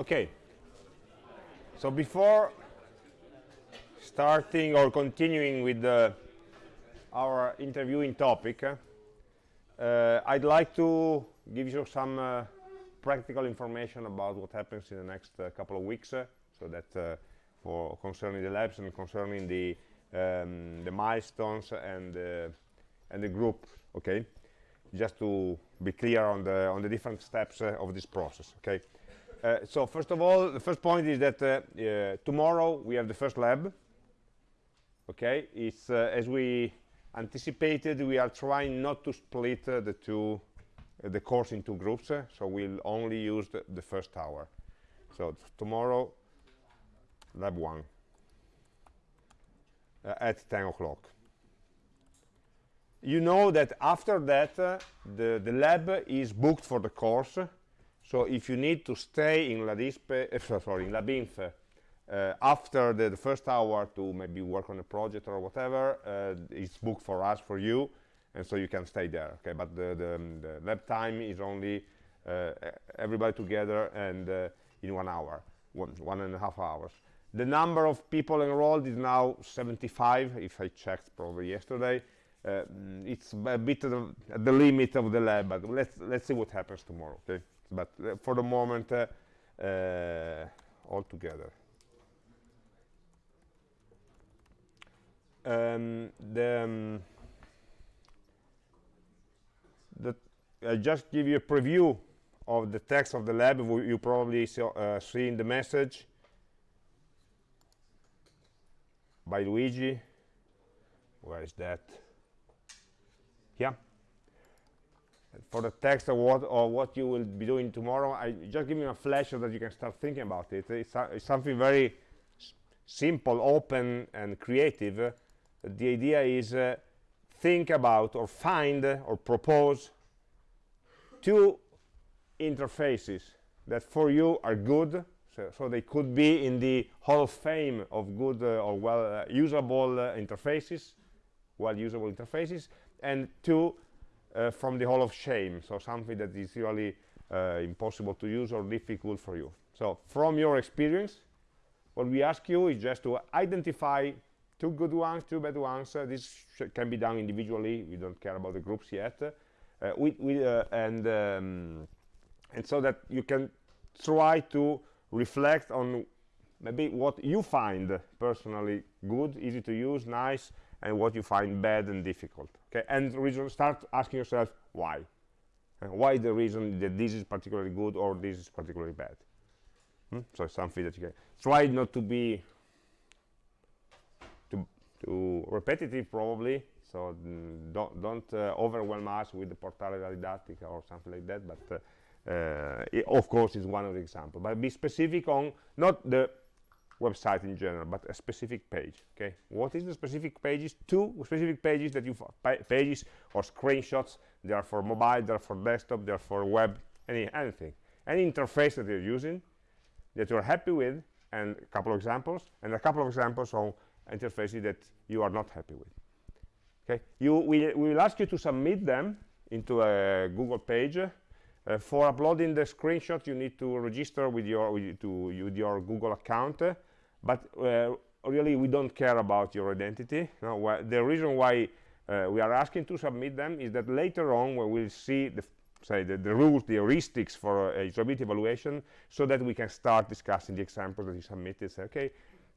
Okay. So before starting or continuing with uh, our interviewing topic, uh, I'd like to give you some uh, practical information about what happens in the next uh, couple of weeks, uh, so that uh, for concerning the labs and concerning the um, the milestones and and the group. Okay, just to be clear on the on the different steps of this process. Okay. Uh, so first of all, the first point is that uh, uh, tomorrow we have the first lab. Okay, it's as we anticipated, we are trying not to split the two, the course into groups. so we'll only use the, the first hour. So tomorrow, lab one at 10 o'clock you know that after that uh, the the lab is booked for the course so if you need to stay in LADISPE, uh, sorry, in LabInf uh, after the, the, first hour to maybe work on a project or whatever, uh, it's booked for us, for you, and so you can stay there. Okay, but the, the, um, the lab time is only everybody together and in one hour, one, one and a half hours. The number of people enrolled is now 75, if I checked probably yesterday. Uh, it's a bit at the limit of the lab, but let's let's see what happens tomorrow. Okay but uh, for the moment uh, uh, all together. Um, the, um, I just give you a preview of the text of the lab. You probably saw, uh, see in the message. By Luigi. Where is that? Yeah for the text of what or what you will be doing tomorrow i just give you a flash so that you can start thinking about it. It's, it's something very simple open and creative. Uh, the idea is uh, think about or find uh, or propose two interfaces that for you are good so, so, they could be in the hall of fame of good uh, or well uh, usable uh, interfaces well usable interfaces and two uh, from the hall of shame. So something that is really uh, impossible to use or difficult for you. So from your experience what we ask you is just to identify two good ones two bad ones. Uh, this can be done individually. We don't care about the groups yet. We, we, uh, and um, and so that you can try to reflect on maybe what you find personally good easy to use nice and what you find bad and difficult okay and reason start asking yourself why. And why the reason that this is particularly good or this is particularly bad? Hmm? so something that you can try not to be too, repetitive probably. So mm, don't don't uh, overwhelm us with the portale didattica or something like that but uh, uh, it, of course it's one of the examples but be specific on not the website in general, but a specific page. Okay, what is the specific pages? Two specific pages that you pages or screenshots. They are for mobile, they are for desktop, they are for web, any anything, any interface that you're using that you're happy with, and a couple of examples, and a couple of examples on interfaces that you are not happy with. Okay, you we, we will ask you to submit them into a Google page. Uh, for uploading the screenshot, you need to register with your with, to, with your Google account. Uh, but uh, really we don't care about your identity. The reason why uh, we are asking to submit them is that later on we will see the say the, the rules the heuristics for a usability evaluation so that we can start discussing the examples that you submitted. Say okay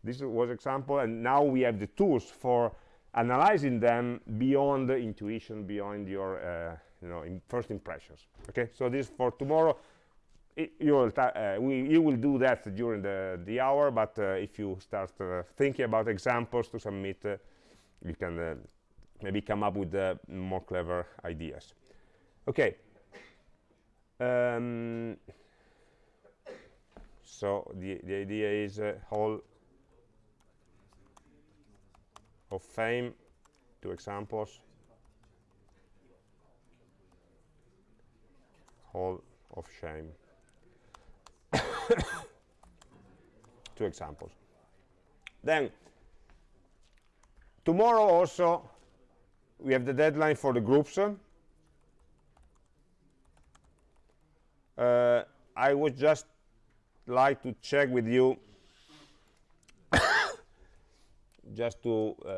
this was example and now we have the tools for analyzing them beyond the intuition beyond your uh, you know first impressions. Okay? So this for tomorrow you will, uh, we, you will do that during the, the hour, but uh, if you start uh, thinking about examples to submit, uh, you can uh, maybe come up with uh, more clever ideas. Okay. Um, so the, the idea is a Hall of Fame, two examples. Hall of Shame. two examples. Then tomorrow also we have the deadline for the groups. Uh, I would just like to check with you just to uh,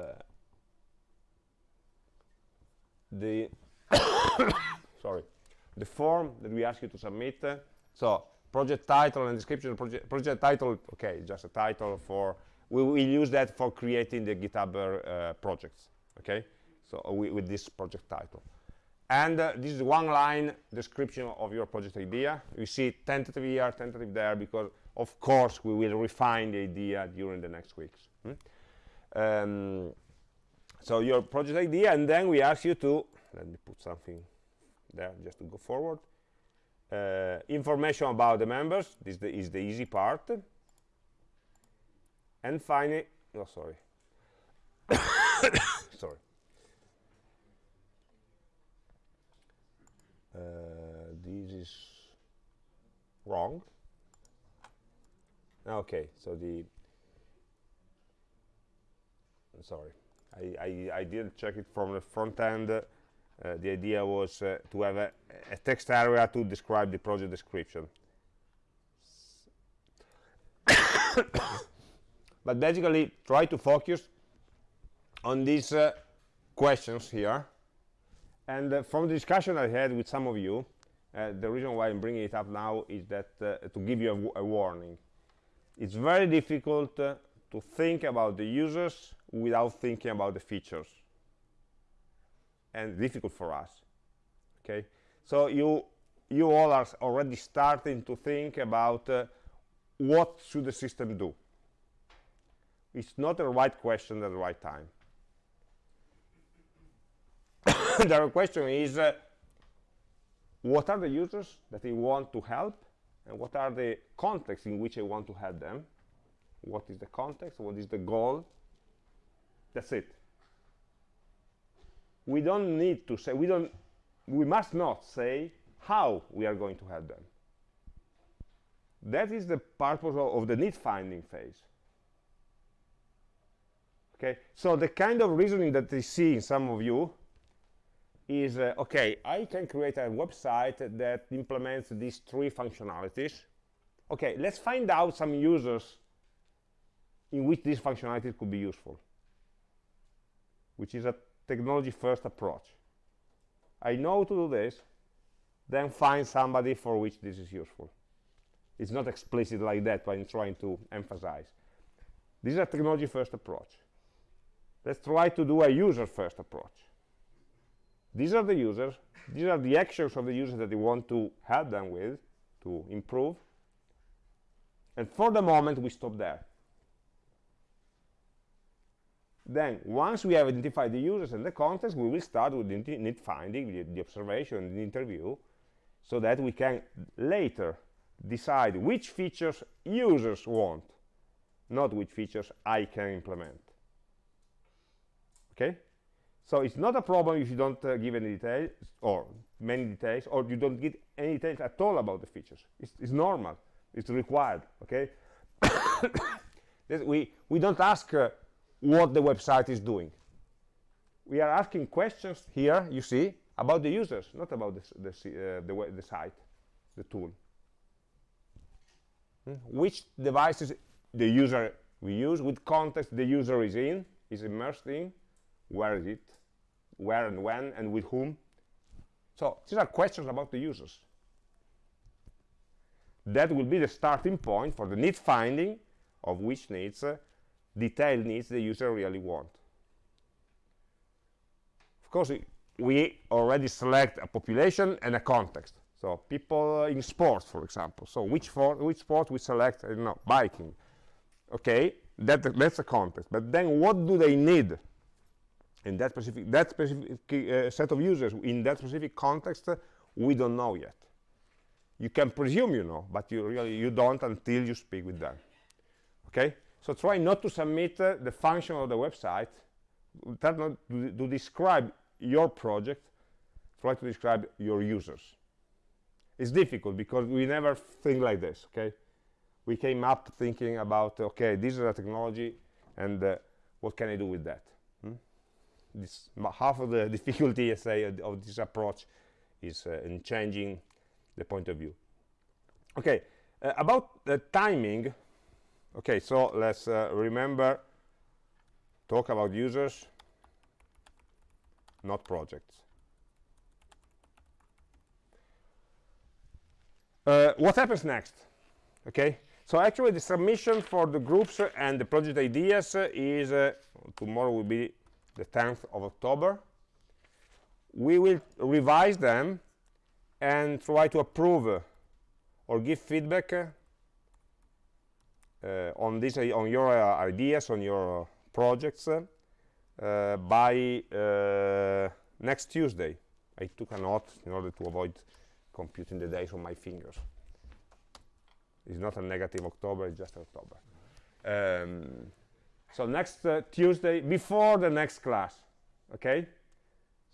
the sorry the form that we ask you to submit. Uh, so project title and description project project title okay just a title for we will use that for creating the github uh, projects okay? So uh, we, with this project title. And uh, this is one line description of your project idea. You see tentative here tentative there because of course we will refine the idea during the next weeks hmm? um, so your project idea and then we ask you to let me put something there just to go forward uh, information about the members this the, is the easy part. And finally oh sorry. Sorry. Uh, this is wrong. Okay so the sorry. I, I, I didn't check it from the front end uh, the idea was uh, to have a, a, text area to describe the project description. But basically try to focus on these uh, questions here. And uh, from the discussion I had with some of you uh, the reason why I'm bringing it up now is that uh, to give you a, a warning. It's very difficult to think about the users without thinking about the features and difficult for us okay? So you you all are already starting to think about uh, what should the system do? It's not the right question at the right time. The question is uh, what are the users that they want to help and what are the contexts in which I want to help them? What is the context? What is the goal? That's it we don't need to say we don't we must not say how we are going to help them. That is the purpose of, of the need finding phase. Okay? So the kind of reasoning that I see in some of you is uh, okay I can create a website that implements these three functionalities. Okay let's find out some users in which these functionalities could be useful which is a technology first approach. I know to do this then find somebody for which this is useful. It's not explicit like that but I'm trying to emphasize. This is a technology first approach. Let's try to do a user first approach. These are the users these are the actions of the users that you want to help them with to improve. And for the moment we stop there then once we have identified the users and the context we will start with the need finding the, the observation the interview so that we can later decide which features users want not which features I can implement okay so it's not a problem if you don't uh, give any details or many details or you don't give any details at all about the features. It's, it's normal. It's required. Okay. we we don't ask uh, what the website is doing. We are asking questions here. You see about the users, not about the the uh, the, the, site, the tool. Hmm? Which devices the user we use, with context the user is in, is immersed in, where is it, where and when and with whom so these are questions about the users that will be the starting point for the need finding of which needs uh, detailed needs the user really want. Of course we already select a population and a context. So people in sports for example. So which for which sport we select I don't know biking. Okay that that's a context. But then what do they need in that specific that specific uh, set of users in that specific context uh, we don't know yet. You can presume you know but you really you don't until you speak with them. Okay so try not to submit uh, the function of the website. Try not to, to describe your project. Try to describe your users. It's difficult because we never think like this okay? We came up thinking about okay this is a technology and uh, what can i do with that? This half of the difficulty, I say, of this approach is uh, in changing the point of view. Okay, Uh, about the timing, okay, so let's uh, remember, talk about users, not projects. Uh, what happens next? Okay, so actually the submission for the groups and the project ideas is, uh, tomorrow will be the 10th of October. We will revise them and try to approve or give feedback on this on your uh, ideas on your projects uh, by uh, next Tuesday. I took a note in order to avoid computing the days on my fingers. It's not a negative October it's just October. Um, so next uh, Tuesday before the next class okay?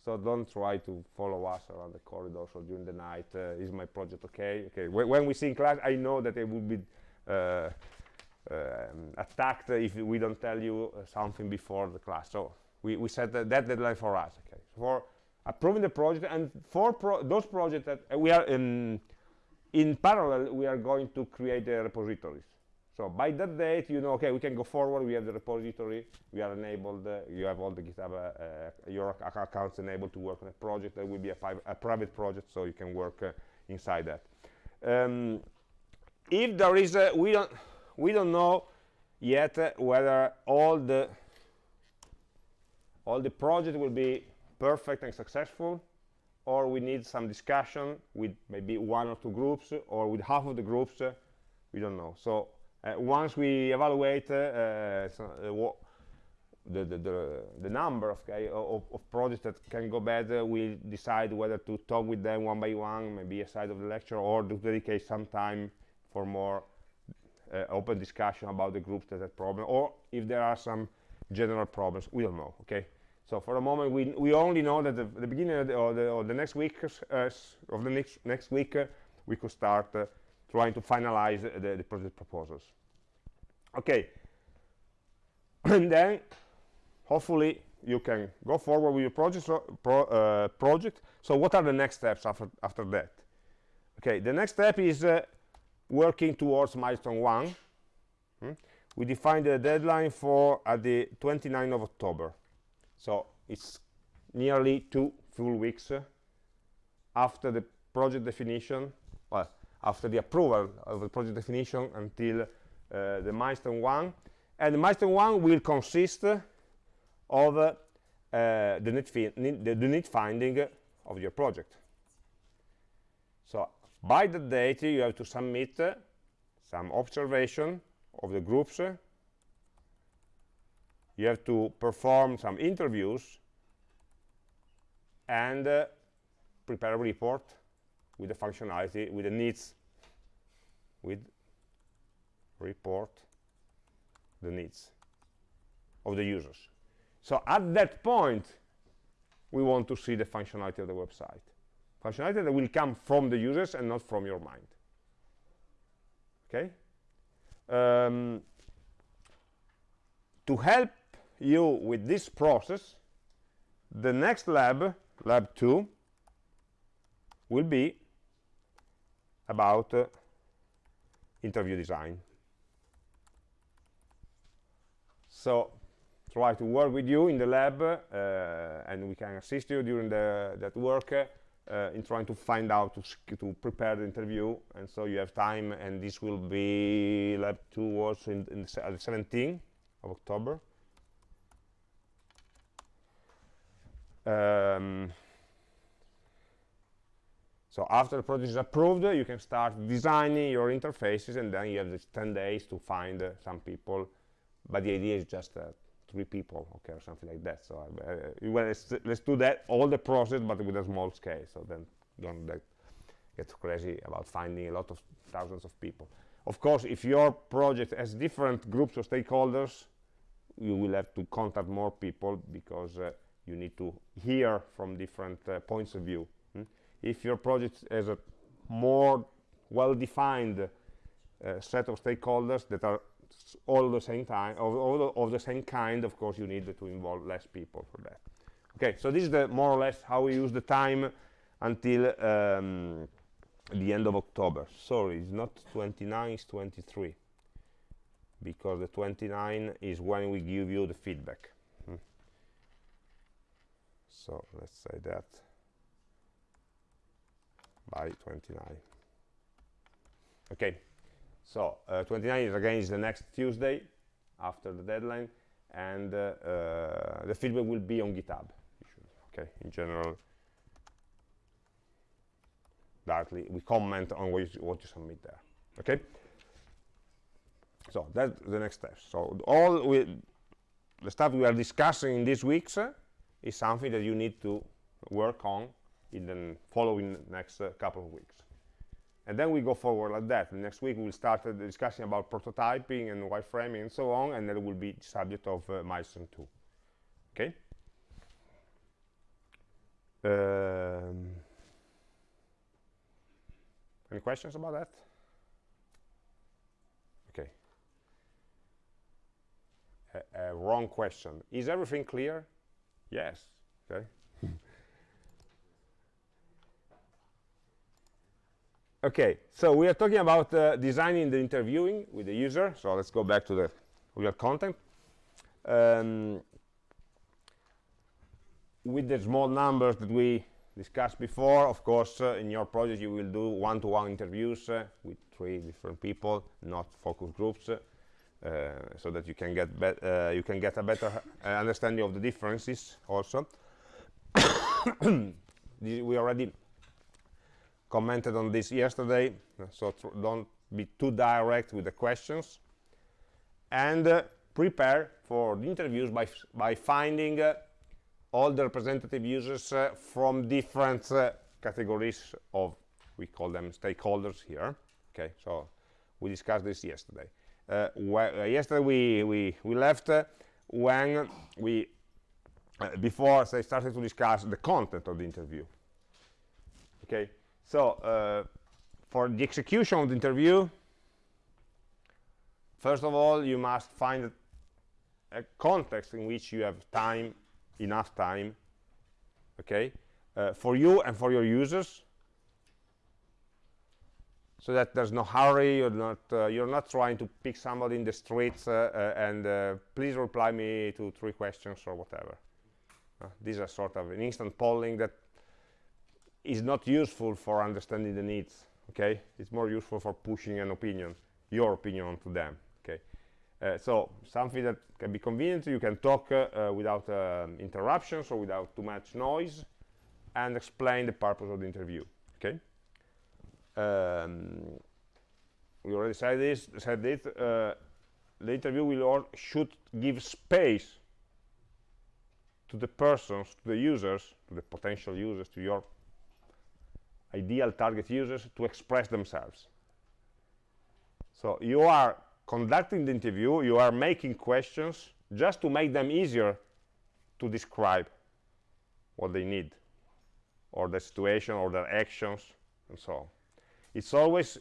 So don't try to follow us around the corridors or during the night uh, is my project okay? Okay Wh when we see in class i know that it will be uh, attacked if we don't tell you uh, something before the class so we, we set that, that deadline for us okay for approving the project and for pro those projects that uh, we are in in parallel we are going to create the repositories so by that date, you know, okay, we can go forward. We have the repository. We are enabled. Uh, you have all the GitHub, uh, your accounts enabled to work on a project. That will be a, a private project, so you can work uh, inside that. Um, if there is, a, we don't, we don't know yet uh, whether all the all the project will be perfect and successful, or we need some discussion with maybe one or two groups, or with half of the groups. Uh, we don't know. So uh, once we evaluate uh, uh, so, the, the, the, the, number of, of, of, projects that can go better, we decide whether to talk with them one by one, maybe aside of the lecture, or to dedicate some time for more uh, open discussion about the groups that have problem, or if there are some general problems, we don't know, okay? So for the moment, we, we only know that the, the beginning of the, or, the, or the next week, uh, of the next, next week, uh, we could start trying to finalize the, the project proposals. Okay, and then hopefully you can go forward with your project. So, pro, uh, project. so what are the next steps after, after that? Okay, the next step is uh, working towards milestone one. Hmm? We defined the deadline for at the 29th of October. So it's nearly two full weeks uh, after the project definition, well, after the approval of the project definition until uh, the milestone one. And the milestone one will consist of uh, the, need the, the need finding of your project. So by the date, you have to submit uh, some observation of the groups. You have to perform some interviews and uh, prepare a report with the functionality, with the needs, with report the needs of the users. So at that point, we want to see the functionality of the website. Functionality that will come from the users and not from your mind. Okay? Um, to help you with this process, the next lab, lab 2, will be about uh, interview design. So try to work with you in the lab uh, and we can assist you during the, that work uh, in trying to find out to, to prepare the interview and so you have time and this will be lab 2 also in, in the 17th of October. Um, so after the project is approved, you can start designing your interfaces, and then you have these 10 days to find uh, some people. But the idea is just uh, three people, okay, or something like that. So uh, well, let's, let's, do that, all the process, but with a small scale. So then don't like, get crazy about finding a lot of thousands of people. Of course, if your project has different groups of stakeholders, you will have to contact more people because uh, you need to hear from different uh, points of view if your project has a more well-defined uh, set of stakeholders that are all the same time of, all of the same kind of course you need to involve less people for that okay so this is the more or less how we use the time until um, the end of October. Sorry, it's not 29, it's 23. Because the 29 is when we give you the feedback. Hmm. So let's say that by 29. Okay, so uh, 29 is again is the next Tuesday after the deadline, and uh, uh, the feedback will be on GitHub. Okay, in general, directly we comment on what you, what you submit there. Okay, so that's the next step. So all we, the stuff we are discussing in these weeks uh, is something that you need to work on in the following next uh, couple of weeks. And then we go forward like that. Next week we'll start the discussion about prototyping and wireframing and so on, and that will be subject of uh, milestone 2. Okay? Um, any questions about that? Okay. Wrong question. Is everything clear? Yes. Okay. Okay, so we are talking about uh, designing the interviewing with the user. So let's go back to the real content. Um, with the small numbers that we discussed before, of course, uh, in your project you will do one-to-one -one interviews uh, with three different people, not focus groups, uh, so that you can get uh, you can get a better uh, understanding of the differences. Also, we already commented on this yesterday, so don't be too direct with the questions, and uh, prepare for the interviews by by finding all the representative users uh, from different uh, categories of we call them stakeholders here okay? So we discussed this yesterday. Uh, uh yesterday we we we left uh, when we uh, before they started to discuss the content of the interview okay so for the execution of the interview first of all you must find a context in which you have time enough time okay uh, for you and for your users so that there's no hurry you're not uh, you're not trying to pick somebody in the streets uh, uh and uh, please reply me to three questions or whatever. Uh, these are sort of an instant polling that is not useful for understanding the needs okay it's more useful for pushing an opinion your opinion onto them uh, so something that can be convenient, you can talk uh, uh, without um, interruptions or without too much noise and explain the purpose of the interview, okay? Um, we already said this, said it, uh, the interview will or should give space to the persons, to the users, to the potential users, to your ideal target users to express themselves. So you are conducting the interview, you are making questions just to make them easier to describe what they need or the situation or their actions and so on. It's always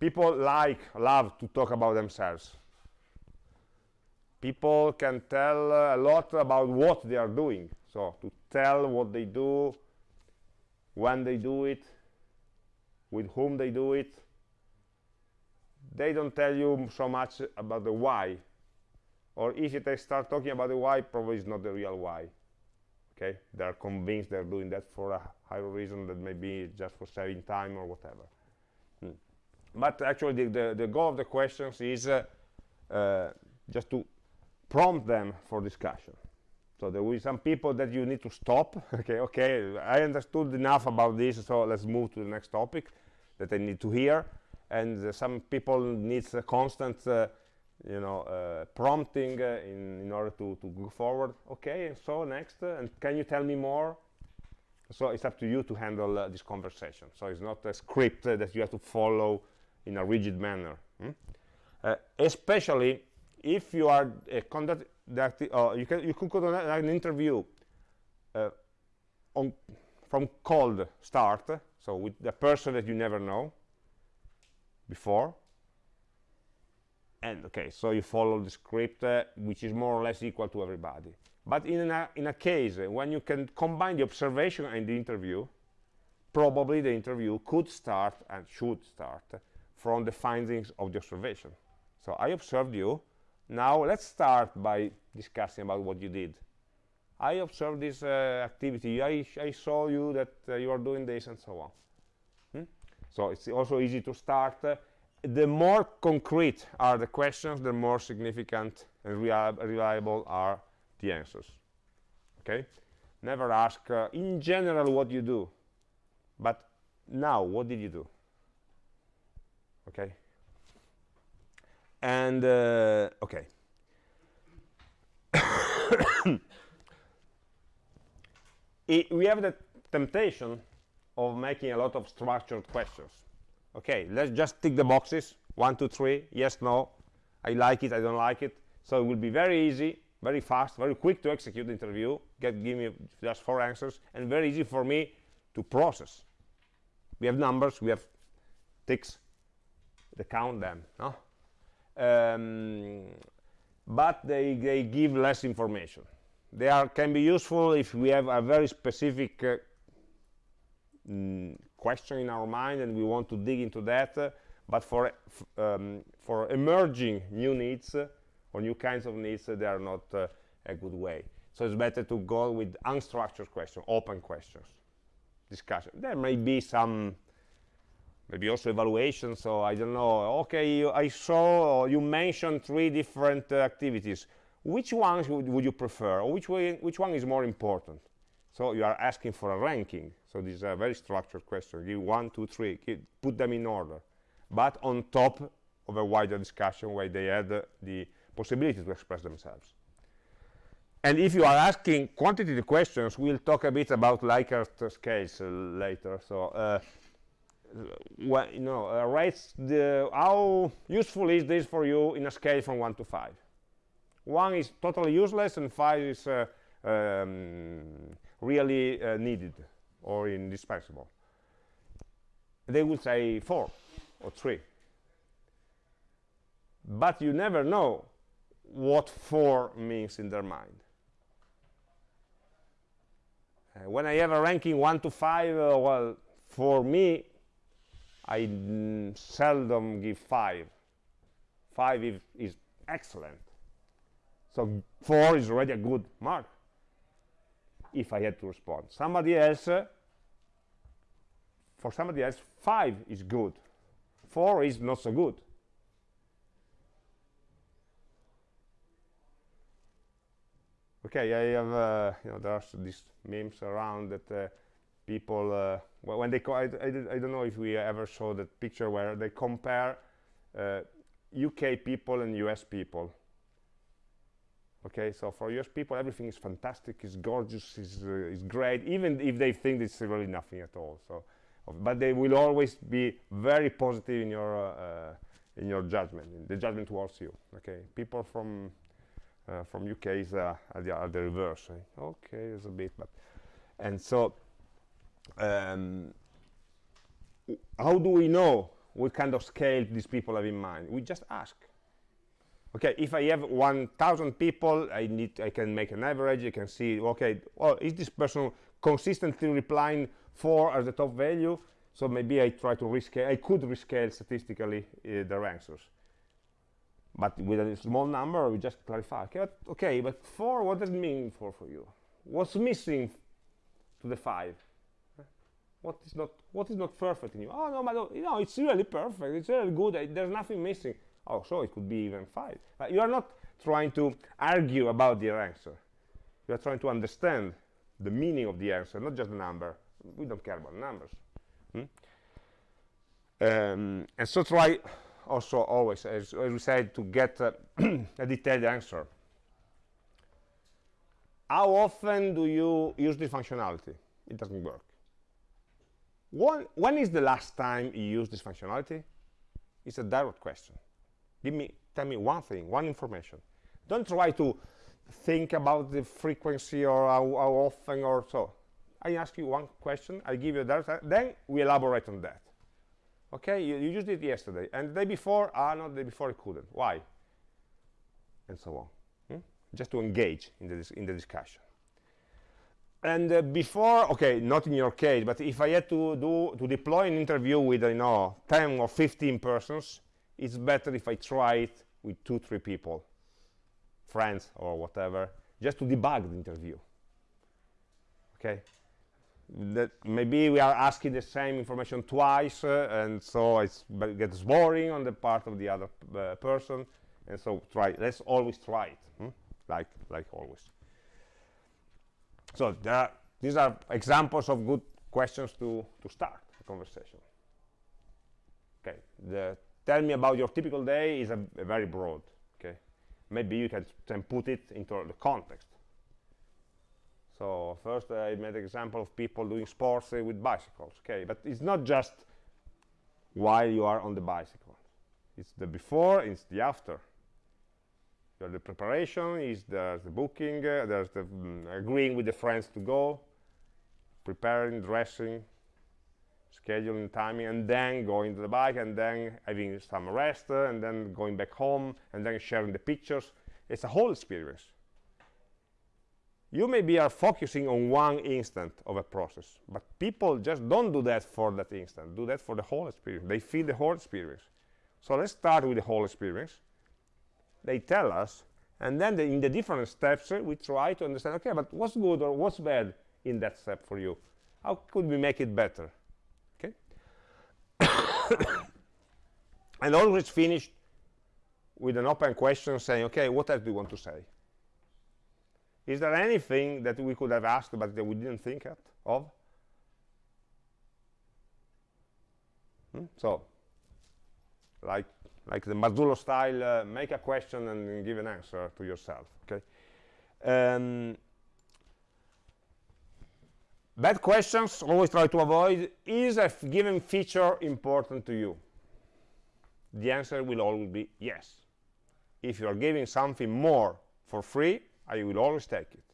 people like, love to talk about themselves. People can tell a lot about what they are doing. So to tell what they do, when they do it, with whom they do it, they don't tell you so much about the why. Or if they start talking about the why probably it's not the real why. Okay? They're convinced they're doing that for a higher reason that maybe just for saving time or whatever. Hmm. but actually the, the, the, goal of the questions is uh, uh, just to prompt them for discussion so there will be some people that you need to stop. Okay okay i understood enough about this so let's move to the next topic that i need to hear. And uh, some people needs a constant uh, you know uh, prompting in, in order to, to go forward. Okay and so next and can you tell me more? So it's up to you to handle uh, this conversation. So it's not a script uh, that you have to follow in a rigid manner hmm? uh, especially if you are conduct that you can you could conduct an interview on from cold start so with the person that you never know before and okay so you follow the script uh, which is more or less equal to everybody but in a, in a case uh, when you can combine the observation and the interview probably the interview could start and should start from the findings of the observation. So I observed you. Now let's start by discussing about what you did. I observed this uh, activity. I, I, saw you that uh, you are doing this and so on. Hmm? So it's also easy to start. Uh, the more concrete are the questions, the more significant and reliable are the answers. Okay? Never ask, uh, in general, what you do. But now, what did you do? Okay? And, uh, okay. it, we have the temptation of making a lot of structured questions. Okay, let's just tick the boxes. One, two, three, yes, no. I like it, I don't like it. So it will be very easy, very fast, very quick to execute the interview. Get, give me just four answers, and very easy for me to process. We have numbers, we have ticks, to count them, no? Um, but they, they give less information. They are can be useful if we have a very specific uh, mm, question in our mind and we want to dig into that uh, but for um, for emerging new needs uh, or new kinds of needs uh, they are not uh, a good way. So it's better to go with unstructured questions open questions discussion. There may be some maybe also evaluation so i don't know. Okay you, i saw you mentioned three different uh, activities. Which ones would, would you prefer? Or which, way, which one is more important? So you are asking for a ranking. So this is a very structured question. Give one two three give, put them in order. But on top of a wider discussion where they had uh, the possibility to express themselves. And if you are asking quantitative questions we'll talk a bit about Likert scales uh, later. So uh, well, you know, uh, rates the how useful is this for you in a scale from 1 to 5 one is totally useless and five is uh, um, really uh, needed or indispensable. They would say four or three. But you never know what four means in their mind. Uh, when I have a ranking one to five uh, well for me I seldom give five five is, is excellent so 4 is already a good mark if I had to respond. Somebody else, uh, for somebody else, 5 is good. 4 is not so good. Okay, I have, uh, you know, there's these memes around that uh, people, uh, when they, I, I, I, don't know if we ever saw that picture where they compare UK uh, people and US people. Okay so for US people everything is fantastic is gorgeous is uh, is great even if they think it's really nothing at all so. But they will always be very positive in your uh, in your judgment in the judgment towards you okay? People from uh, from UK is uh, are, the, are the reverse eh? okay it's a bit but and so um, how do we know what kind of scale these people have in mind? We just ask. Okay if i have 1000 people i need i can make an average i can see okay well is this person consistently replying 4 as the top value? So maybe i try to rescale i could rescale statistically uh, their answers. But with a small number we just clarify okay but, okay but 4 what does it mean for for you? What's missing to the 5 what is not what is not perfect in you? Oh no but you know it's really perfect. It's really good. There's nothing missing. Oh so it could be even 5 but you are not trying to argue about the answer. You are trying to understand the meaning of the answer not just the number. We don't care about numbers. Hmm? um, and so try also always as, as we said to get uh, a detailed answer. How often do you use this functionality? It doesn't work when, when is the last time you used this functionality? It's a direct question. Give me tell me one thing one information. Don't try to think about the frequency or how, how often or so. I ask you one question i give you that then we elaborate on that. Okay you, you used it yesterday and the day before ah no the day before it couldn't. Why? And so on. Hmm? just to engage in the in the discussion and uh, before okay not in your case but if i had to do to deploy an interview with you know 10 or 15 persons it's better if i try it with two three people friends or whatever just to debug the interview. Okay? That maybe we are asking the same information twice uh, and so it gets boring on the part of the other uh, person and so try let's always try it hmm? like like always so are, these are examples of good questions to to start a conversation okay the tell me about your typical day is a, a very broad okay maybe you can, can put it into the context so first I made an example of people doing sports uh, with bicycles. Okay, but it's not just while you are on the bicycle. It's the before, it's the after. The preparation, is there's the booking, uh, there's the mm, agreeing with the friends to go, preparing, dressing, scheduling timing, and then going to the bike, and then having some rest, uh, and then going back home, and then sharing the pictures. It's a whole experience. You maybe are focusing on one instant of a process but people just don't do that for that instant do that for the whole experience. They feel the whole experience. So let's start with the whole experience they tell us and then the, in the different steps uh, we try to understand okay but what's good or what's bad in that step for you how could we make it better okay and always finish with an open question saying okay what else do you want to say is there anything that we could have asked but that we didn't think of? Hmm? So, like like the Marzullo style, uh, make a question and give an answer to yourself. Okay. Um, bad questions, always try to avoid. Is a given feature important to you? The answer will always be yes. If you are giving something more for free, I will always take it.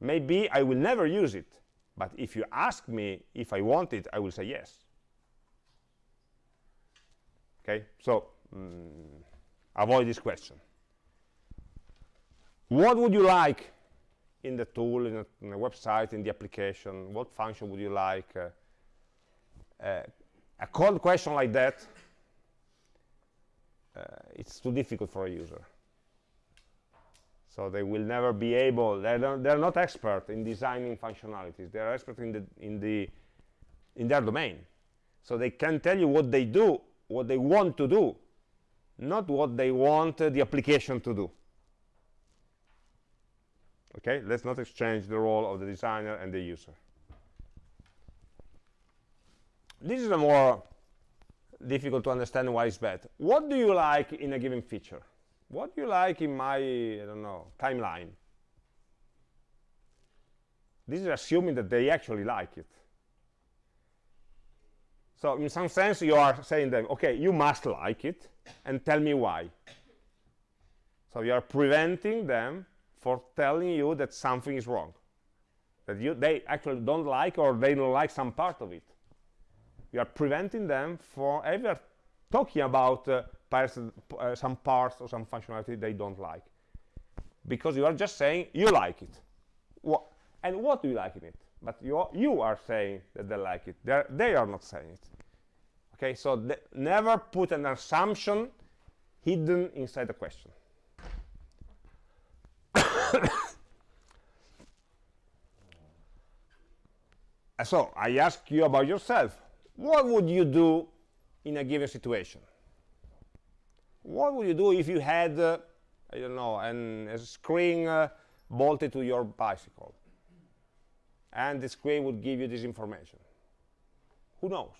Maybe I will never use it, but if you ask me if I want it, I will say yes. Okay, so mm, avoid this question. What would you like in the tool, in, a, in the website, in the application? What function would you like? Uh, uh, a cold question like that, uh, it's too difficult for a user so they will never be able they're, they're not expert in designing functionalities they're expert in the in the in their domain so they can tell you what they do what they want to do not what they want uh, the application to do okay let's not exchange the role of the designer and the user this is a more difficult to understand why it's bad what do you like in a given feature what do you like in my, I don't know, timeline? This is assuming that they actually like it. So in some sense, you are saying them, okay, you must like it, and tell me why. So you are preventing them for telling you that something is wrong, that you, they actually don't like or they don't like some part of it. You are preventing them from ever talking about uh, uh, some parts or some functionality they don't like because you are just saying you like it what and what do you like in it but you are, you are saying that they like it. They're, they are not saying it. Okay so never put an assumption hidden inside the question. So i ask you about yourself. What would you do in a given situation? What would you do if you had, uh, I don't know, an, a screen uh, bolted to your bicycle? And the screen would give you this information. Who knows?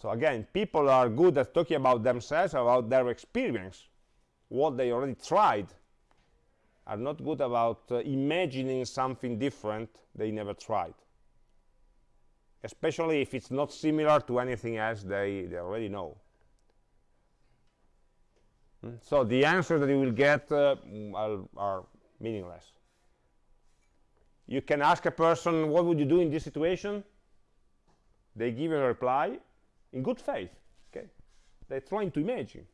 So again, people are good at talking about themselves, about their experience, what they already tried, are not good about uh, imagining something different they never tried. Especially if it's not similar to anything else they, they already know. Hmm? So the answers that you will get uh, are, are, meaningless. You can ask a person, what would you do in this situation? They give you a reply in good faith. Okay, They're trying to imagine.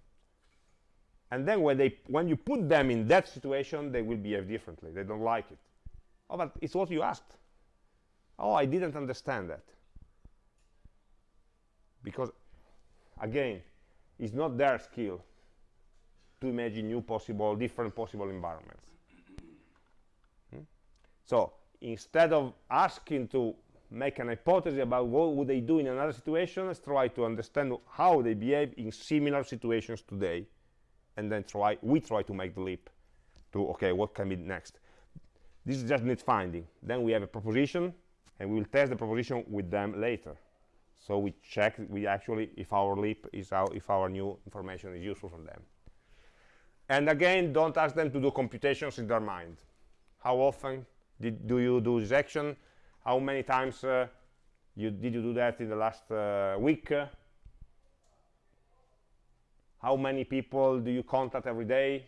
and then when they when you put them in that situation they will behave differently they don't like it oh but it's what you asked oh i didn't understand that because again it's not their skill to imagine new possible different possible environments hmm? so instead of asking to make an hypothesis about what would they do in another situation let's try to understand how they behave in similar situations today and then try we try to make the leap to okay what can be next. This is just net finding. Then we have a proposition and we will test the proposition with them later. So we check we actually if our leap is out if our new information is useful for them. And again don't ask them to do computations in their mind. How often did, do you do this action how many times uh, you did you do that in the last uh, week? How many people do you contact every day?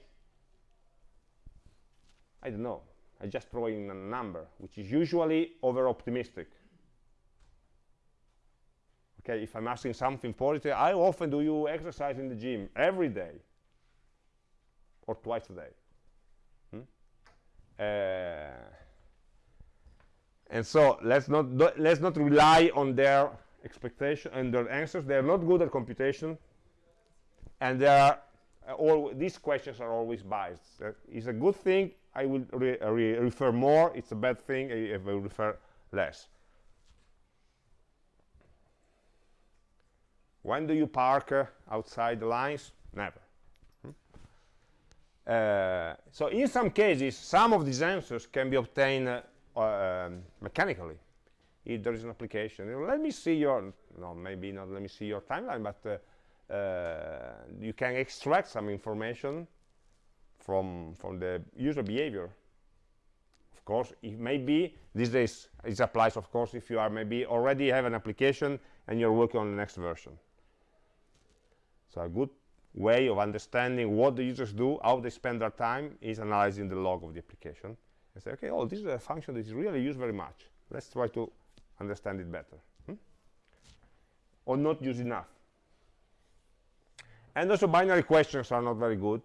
I don't know. I just throw in a number which is usually over optimistic okay if I'm asking something positive how often do you exercise in the gym every day or twice a day. Hmm? uh, and so let's not let's not rely on their expectation and their answers. They're not good at computation and they are uh, all these questions are always biased. Uh, it's a good thing I will re re refer more. It's a bad thing if I will refer less. When do you park uh, outside the lines? Never. Hmm? uh, so in some cases some of these answers can be obtained uh, um, mechanically. If there is an application let me see your no maybe not let me see your timeline but uh, uh, you can extract some information from from the user behavior. Of course it may be these days it applies of course if you are maybe already have an application and you're working on the next version. So a good way of understanding what the users do how they spend their time is analyzing the log of the application and say, okay, oh, this is a function that is really used very much. Let's try to understand it better. Hmm? Or not use enough. And also binary questions are not very good.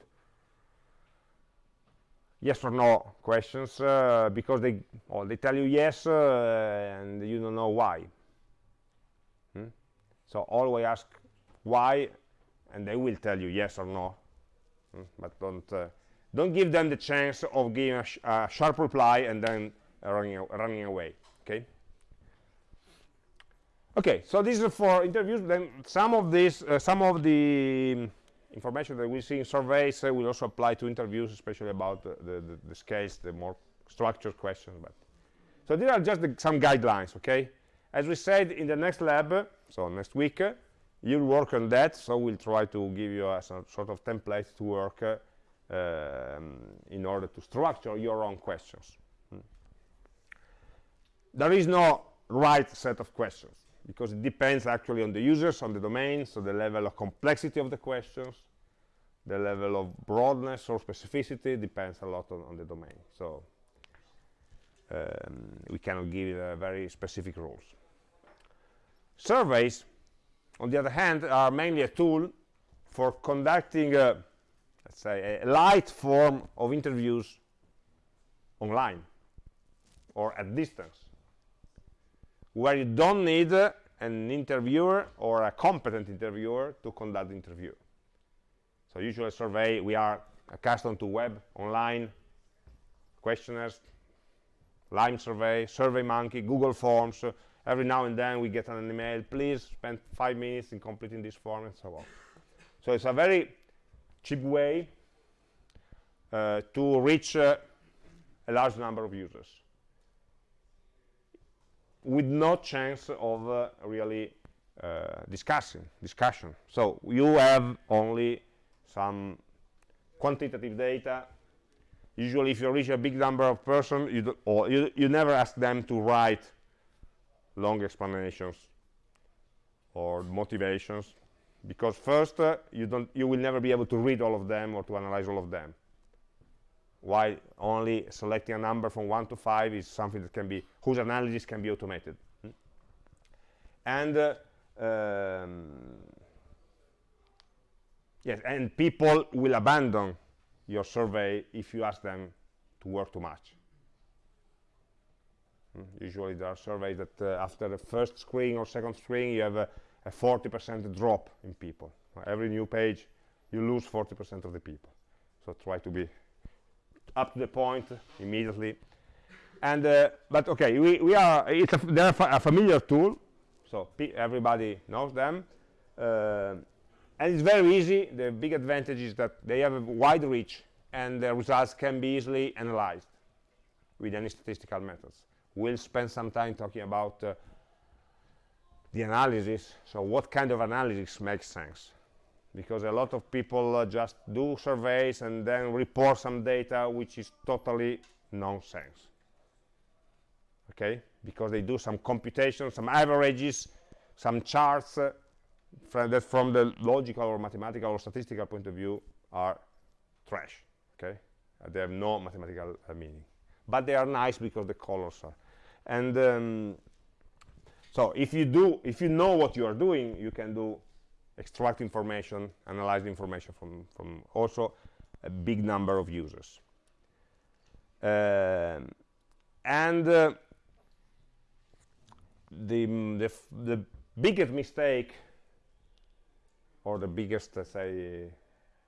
Yes or no questions, uh, because they, oh, they tell you yes uh, and you don't know why. Hmm? So always ask why, and they will tell you yes or no. Hmm? But don't uh, don't give them the chance of giving a, sh a sharp reply and then running, running away okay? Okay so this is for interviews. Then some of this uh, some of the information that we see in surveys uh, will also apply to interviews especially about the, the, the, scales the more structured questions but so these are just the, some guidelines okay? As we said in the next lab so next week uh, you'll work on that so we'll try to give you a sort of template to work uh, um, in order to structure your own questions. Hmm. There is no right set of questions because it depends actually on the users, on the domain, so the level of complexity of the questions, the level of broadness or specificity depends a lot on, on the domain. So um, we cannot give uh, very specific rules. Surveys, on the other hand, are mainly a tool for conducting uh, let's say, a light form of interviews online or at distance, where you don't need an interviewer or a competent interviewer to conduct the interview. So usually survey, we are accustomed to web, online, questionnaires, Lime survey, SurveyMonkey, Google Forms. Every now and then we get an email, please spend five minutes in completing this form and so on. So it's a very cheap way uh, to reach uh, a large number of users. With no chance of uh, really uh, discussing discussion. So you have only some quantitative data. Usually if you reach a big number of persons you, or you, you never ask them to write long explanations or motivations because first uh, you don't you will never be able to read all of them or to analyze all of them while only selecting a number from 1 to 5 is something that can be whose analysis can be automated hmm? and uh, um, yes and people will abandon your survey if you ask them to work too much mm. usually there are surveys that uh, after the first screen or second screen you have a 40% drop in people. Every new page you lose 40% of the people. So try to be up to the point immediately. And uh, but okay we, we are it's a, they're a familiar tool so everybody knows them. Uh, and it's very easy. The big advantage is that they have a wide reach and the results can be easily analyzed with any statistical methods. We'll spend some time talking about uh, the analysis so what kind of analysis makes sense? Because a lot of people uh, just do surveys and then report some data which is totally nonsense. Okay? Because they do some computations some averages some charts uh, from that from the logical or mathematical or statistical point of view are trash. Okay? Uh, they have no mathematical uh, meaning. But they are nice because the colors are. And um, so if you do if you know what you are doing you can do extract information analyze information from from also a big number of users. Um, and uh, the, the the biggest mistake or the biggest uh, say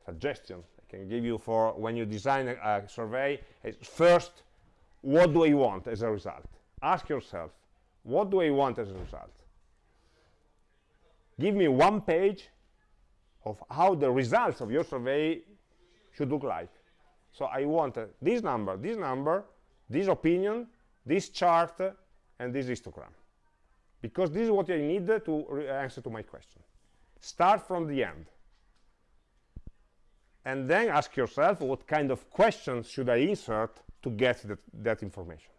suggestion I can give you for when you design a, a survey is first what do I want as a result? Ask yourself what do I want as a result? Give me one page of how the results of your survey should look like. So I want uh, this number this number this opinion this chart uh, and this histogram. Because this is what I need to answer to my question. Start from the end. And then ask yourself what kind of questions should I insert to get that, that information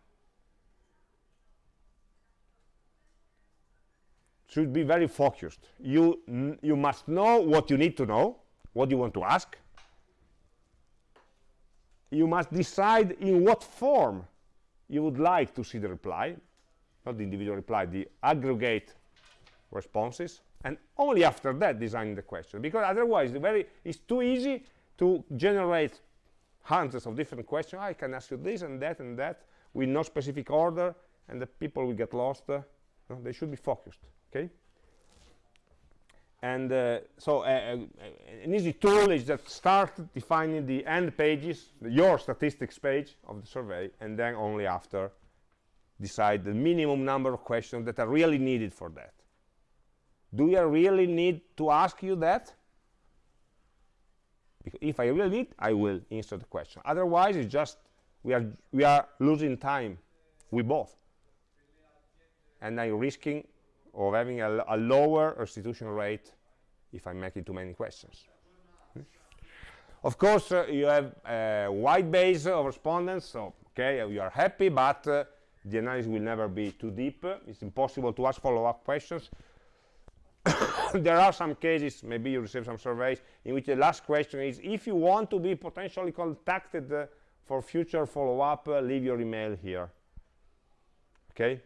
should be very focused. You you must know what you need to know what you want to ask. You must decide in what form you would like to see the reply not the individual reply the aggregate responses and only after that design the question because otherwise very it's too easy to generate hundreds of different questions. I can ask you this and that and that with no specific order and the people will get lost. Uh, no, they should be focused okay? And uh, so uh, uh, an easy tool is that start defining the end pages your statistics page of the survey and then only after decide the minimum number of questions that are really needed for that. Do I really need to ask you that? If I really need I will answer the question. Otherwise it's just we are we are losing time. We both. And I'm risking of having a, a lower restitution rate if I'm making too many questions. Of course, uh, you have a wide base of respondents, so okay, you are happy, but uh, the analysis will never be too deep. It's impossible to ask follow-up questions. there are some cases, maybe you receive some surveys, in which the last question is, if you want to be potentially contacted uh, for future follow-up, uh, leave your email here. Okay,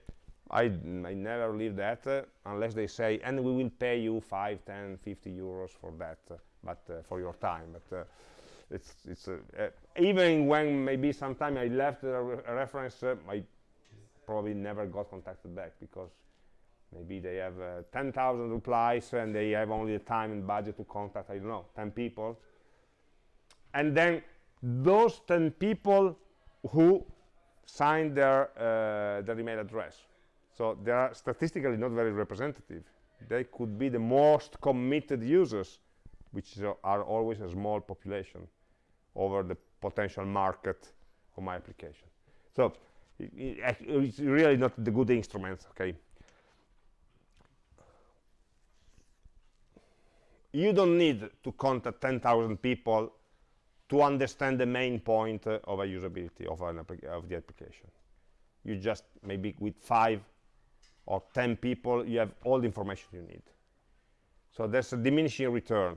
I, I never leave that uh, unless they say, and we will pay you 5, 10, 50 euros for that, uh, but uh, for your time. But uh, it's, it's uh, uh, even when maybe sometime I left a, re a reference, I probably never got contacted back because maybe they have 10,000 replies and they have only the time and budget to contact, I don't know, 10 people. And then those 10 people who signed their, their email address so they are statistically not very representative. They could be the most committed users, which are always a small population over the potential market of my application. So it, it's really not the good instruments, okay? You don't need to contact 10,000 people to understand the main point uh, of a usability of, of the application. You just maybe with five or 10 people, you have all the information you need. So there's a diminishing return.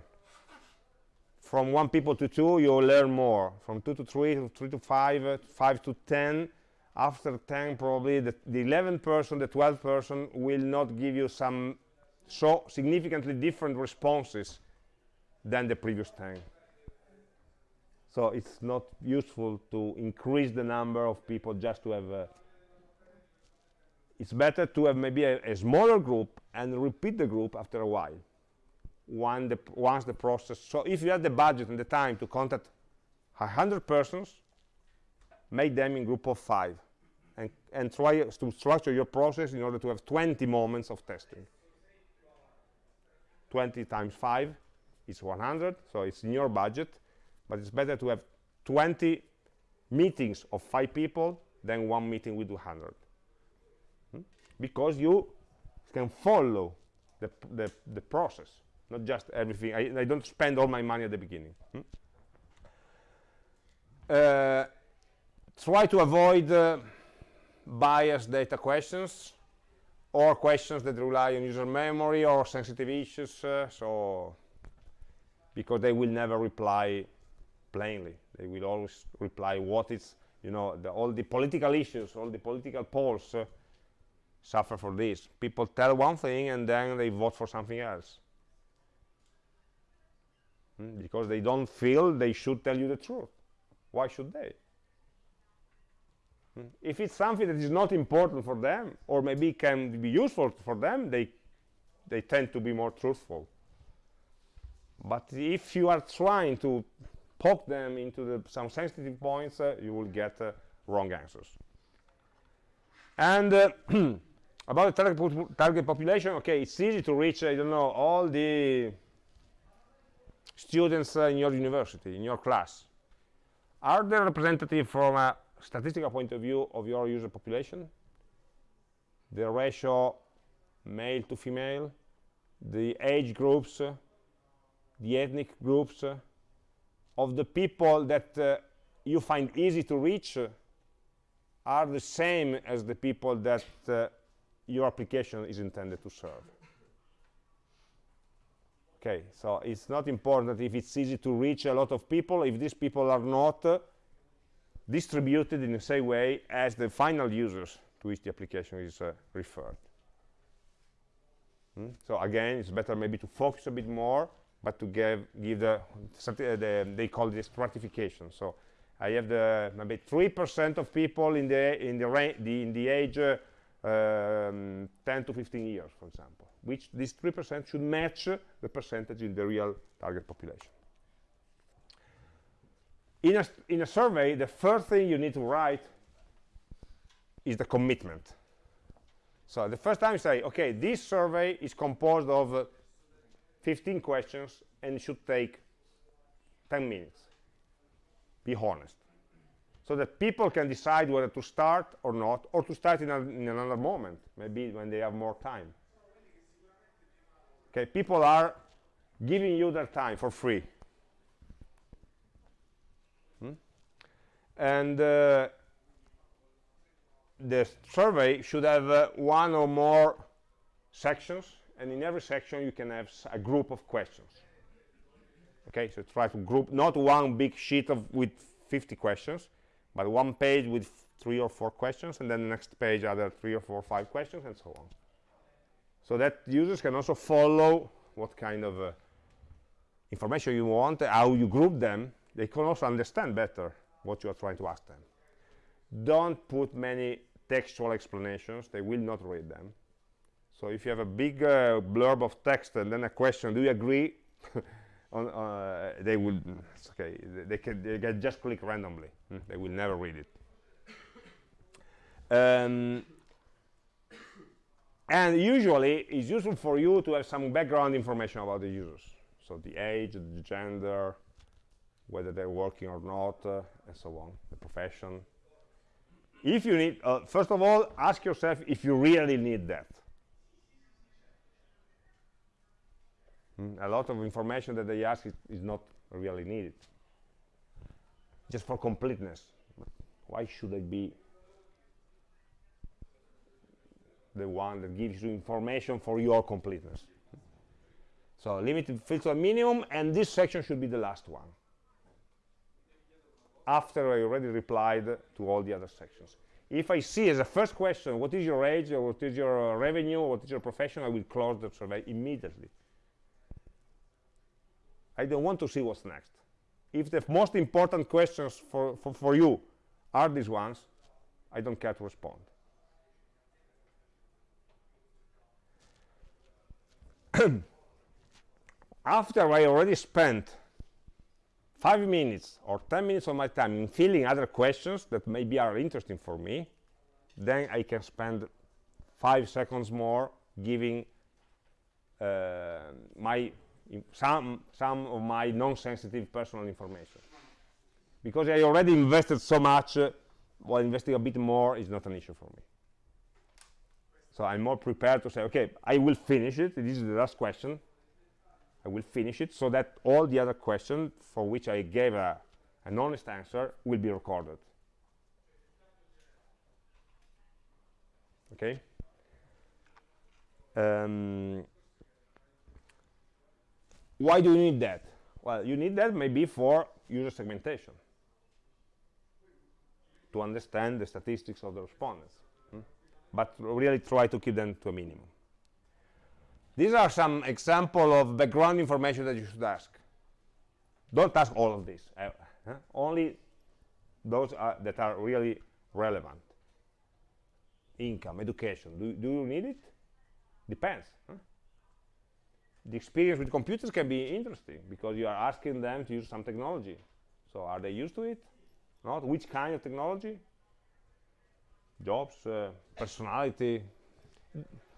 From one people to two, you'll learn more. From two to three, to three to five, uh, five to 10. After 10, probably the, the 11 person, the 12th person will not give you some so significantly different responses than the previous 10 so it's not useful to increase the number of people just to have a, it's better to have maybe a, a, smaller group and repeat the group after a while the, once the process so if you have the budget and the time to contact 100 persons make them in group of five and, and try to structure your process in order to have 20 moments of testing 20 times 5 is 100 so it's in your budget but it's better to have 20 meetings of five people than one meeting with 200 hmm? Because you can follow the, the, the, process not just everything I, I, don't spend all my money at the beginning hmm? uh, try to avoid uh, biased data questions or questions that rely on user memory or sensitive issues uh, so because they will never reply plainly. They will always reply what is, you know, the, all the political issues, all the political polls uh, suffer for this. People tell one thing and then they vote for something else. Hmm? Because they don't feel they should tell you the truth. Why should they? Hmm? If it's something that is not important for them, or maybe can be useful for them, they, they tend to be more truthful. But if you are trying to poke them into the, some sensitive points, uh, you will get uh, wrong answers. And uh, about the target, target, population, okay, it's easy to reach, I don't know, all the students uh, in your university, in your class. Are they representative from a statistical point of view of your user population? The ratio male to female, the age groups, the ethnic groups, of the people that uh, you find easy to reach are the same as the people that uh, your application is intended to serve. Okay, so it's not important if it's easy to reach a lot of people if these people are not uh, distributed in the same way as the final users to which the application is uh, referred. Hmm? So again, it's better maybe to focus a bit more but to give, give the, the, they call this stratification. So I have the maybe 3% of people in the in the, the in the age uh, um, 10 to 15 years, for example, which this 3% should match the percentage in the real target population. In a, in a survey, the first thing you need to write is the commitment. So the first time you say, okay, this survey is composed of uh, 15 questions and should take 10 minutes be honest so that people can decide whether to start or not or to start in, a, in another moment maybe when they have more time. Okay people are giving you their time for free. Hmm? and uh, the survey should have uh, one or more sections and in every section you can have a group of questions. Okay so try to group not one big sheet of with 50 questions but one page with three or four questions and then the next page other three or four or five questions and so on. So that users can also follow what kind of uh, information you want how you group them. They can also understand better what you are trying to ask them. Don't put many textual explanations. They will not read them. So if you have a big uh, blurb of text and then a question, do you agree? on, uh, they will, okay, they can, they can just click randomly. Hmm? They will never read it. Um, and usually it's useful for you to have some background information about the users. So the age, the gender, whether they're working or not, uh, and so on, the profession. If you need, uh, first of all, ask yourself if you really need that. Mm, a lot of information that they ask is, is not really needed just for completeness. Why should I be the one that gives you information for your completeness? So limited fields to a minimum and this section should be the last one. After I already replied to all the other sections. If I see as a first question what is your age or what is your revenue or what is your profession I will close the survey immediately. I don't want to see what's next. If the most important questions for, for, for you are these ones, I don't care to respond. After I already spent five minutes or 10 minutes of my time in filling other questions that maybe are interesting for me, then I can spend five seconds more giving uh, my some some of my non-sensitive personal information. Because I already invested so much uh, while investing a bit more is not an issue for me. So I'm more prepared to say okay I will finish it. This is the last question. I will finish it so that all the other questions for which I gave a, an honest answer will be recorded. Okay? Um, why do you need that? Well, you need that maybe for user segmentation to understand the statistics of the respondents. Hmm? But really try to keep them to a minimum. These are some example of background information that you should ask. Don't ask all of this. Uh, huh? Only those are, that are really relevant. Income, education. Do, do you need it? Depends. Huh? The experience with computers can be interesting because you are asking them to use some technology. So are they used to it? Not? Which kind of technology? Jobs, uh, personality?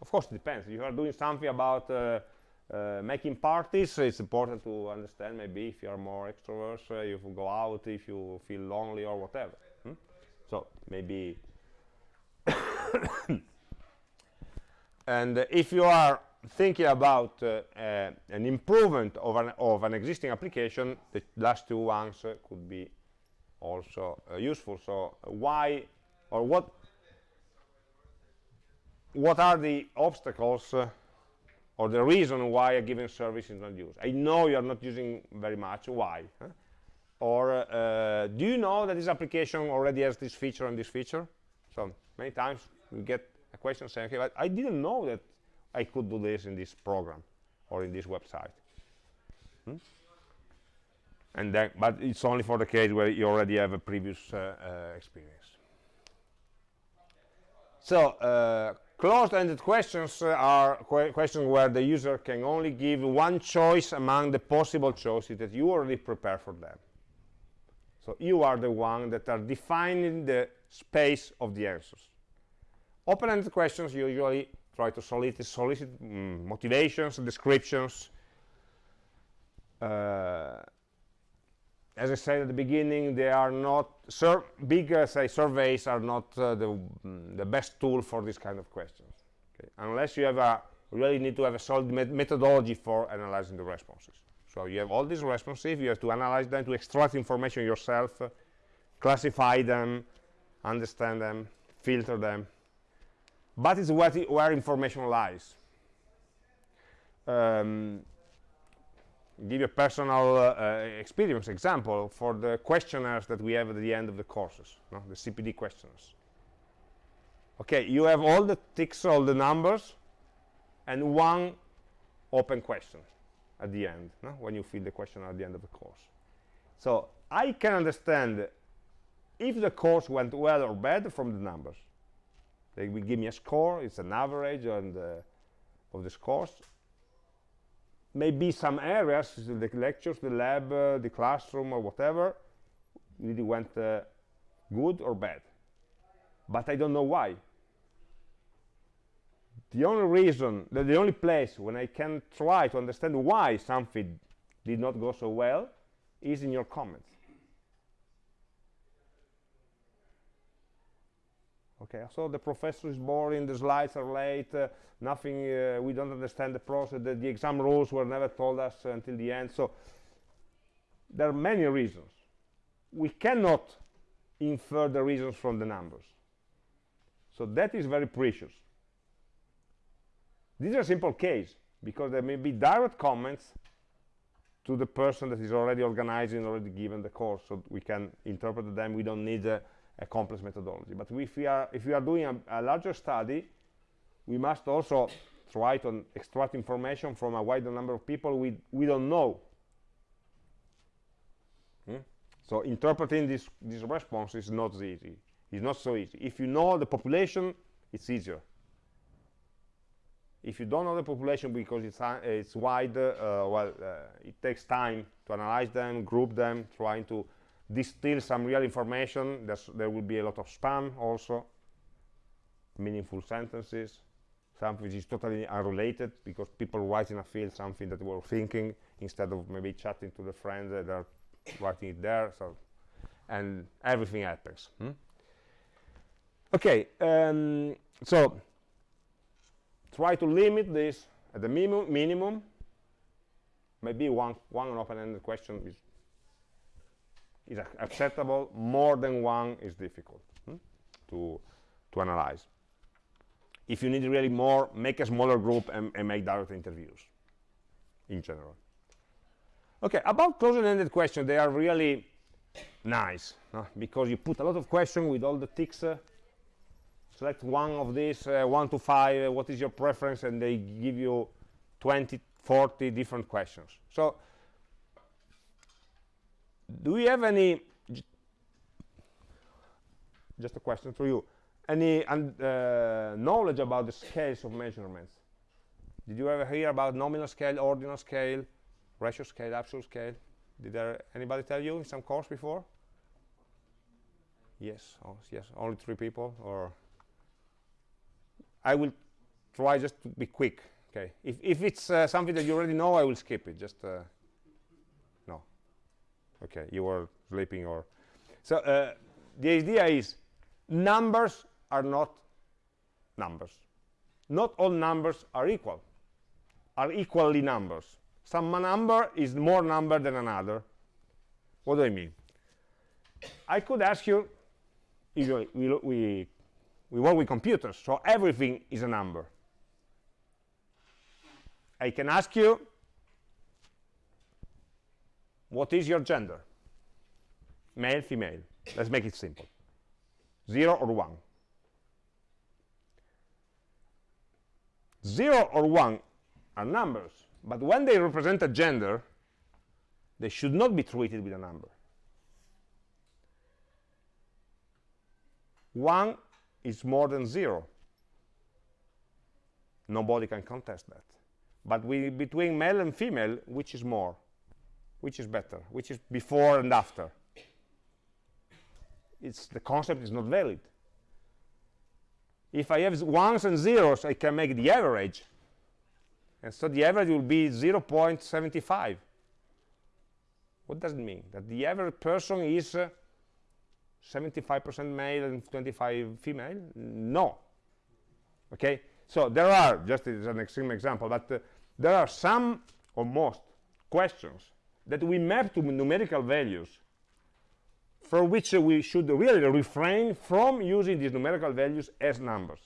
Of course, it depends. You are doing something about uh, uh, making parties, it's important to understand maybe if you are more extrovert, uh, if you go out, if you feel lonely or whatever. Hmm? So maybe... and if you are thinking about uh, uh, an improvement of an, of an existing application, the last two ones uh, could be also uh, useful. So why or what what are the obstacles uh, or the reason why a given service is not used? I know you are not using very much. Why? Huh? Or uh, do you know that this application already has this feature and this feature? So many times we get a question saying, okay, but I didn't know that I could do this in this program or in this website. Hmm? And then, but it's only for the case where you already have a previous uh, uh, experience. So uh, closed-ended questions are qu questions where the user can only give one choice among the possible choices that you already prepare for them. So you are the one that are defining the space of the answers. Open-ended questions usually try to solicit, solicit mm, motivations, and descriptions. Uh, as I said at the beginning, they are not big uh, say surveys are not uh, the mm, the best tool for this kind of questions. Okay? Unless you have a really need to have a solid met methodology for analyzing the responses. So you have all these responses, you have to analyze them, to extract information yourself, classify them, understand them, filter them, but it's where, where information lies. Um, give you a personal uh, experience example for the questionnaires that we have at the end of the courses, no? the CPD questionnaires. Okay, you have all the ticks, all the numbers, and one open question at the end, no? when you fill the question at the end of the course. So I can understand if the course went well or bad from the numbers. They will give me a score. It's an average on the, of the scores. Maybe some areas, the lectures, the lab, uh, the classroom, or whatever, really went uh, good or bad. But I don't know why. The only reason, the, the only place when I can try to understand why something did not go so well is in your comments. Okay so the professor is boring the slides are late uh, nothing uh, we don't understand the process the, the, exam rules were never told us until the end so there are many reasons. We cannot infer the reasons from the numbers. So that is very precious. These are simple case because there may be direct comments to the person that is already organizing already given the course so we can interpret them we don't need uh, a complex methodology. But if we are, if we are doing a, a larger study, we must also try to extract information from a wider number of people we, we don't know So interpreting this, this response is not easy. It's not so easy. If you know the population, it's easier. If you don't know the population because it's, uh, it's wide, uh, well, uh, it takes time to analyze them, group them, trying to distill some real information. There's, there will be a lot of spam also, meaningful sentences, something which is totally unrelated because people write in a field something that they were thinking instead of maybe chatting to the friends that are writing it there. So, and everything happens. Hmm? Okay, um, so try to limit this at the minimum, minimum. Maybe one, one open-ended question is, is acceptable. More than one is difficult hmm? to, to analyze. If you need really more, make a smaller group and, and make direct interviews in general. Okay, about closed-ended questions, they are really nice because you put a lot of questions with all the ticks uh, select one of these uh, one to five uh, what is your preference and they give you 20 40 different questions so do we have any just a question for you any uh, knowledge about the scales of measurements did you ever hear about nominal scale ordinal scale ratio scale absolute scale did there anybody tell you in some course before yes oh, yes only three people or I will try just to be quick. Okay, if, if it's uh, something that you already know, I will skip it. Just uh. Okay, you were sleeping or so. Uh, the idea is numbers are not numbers. Not all numbers are equal. Are equally numbers. Some number is more number than another. What do I mean? I could ask you. Usually, we, we we work with computers, so everything is a number. I can ask you, what is your gender? Male, female. Let's make it simple. Zero or one. Zero or one are numbers, but when they represent a gender, they should not be treated with a number. One is more than zero. Nobody can contest that. But we, between male and female, which is more? Which is better? Which is before and after? It's, the concept is not valid. If I have ones and zeros, I can make the average. And so the average will be 0.75. What does it mean? That the average person is uh, 75% male and 25 female? No. Okay? So there are, just as an extreme example, but uh, there are some or most questions that we map to numerical values for which we should really refrain from using these numerical values as numbers.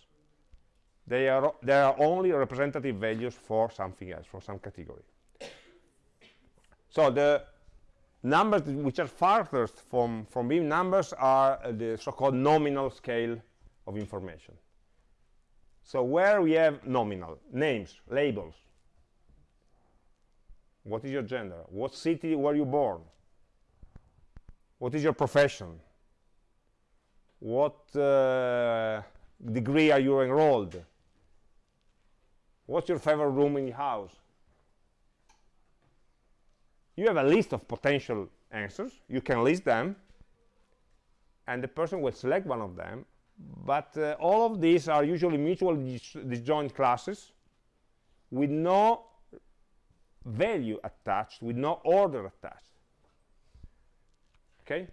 They are, they are only representative values for something else, for some category. So the numbers which are farthest from, from being numbers are the so-called nominal scale of information. So where we have nominal, names, labels, what is your gender? What city were you born? What is your profession? What uh, degree are you enrolled? What's your favorite room in the house? you have a list of potential answers you can list them and the person will select one of them but uh, all of these are usually mutually dis disjoint classes with no value attached with no order attached. Okay?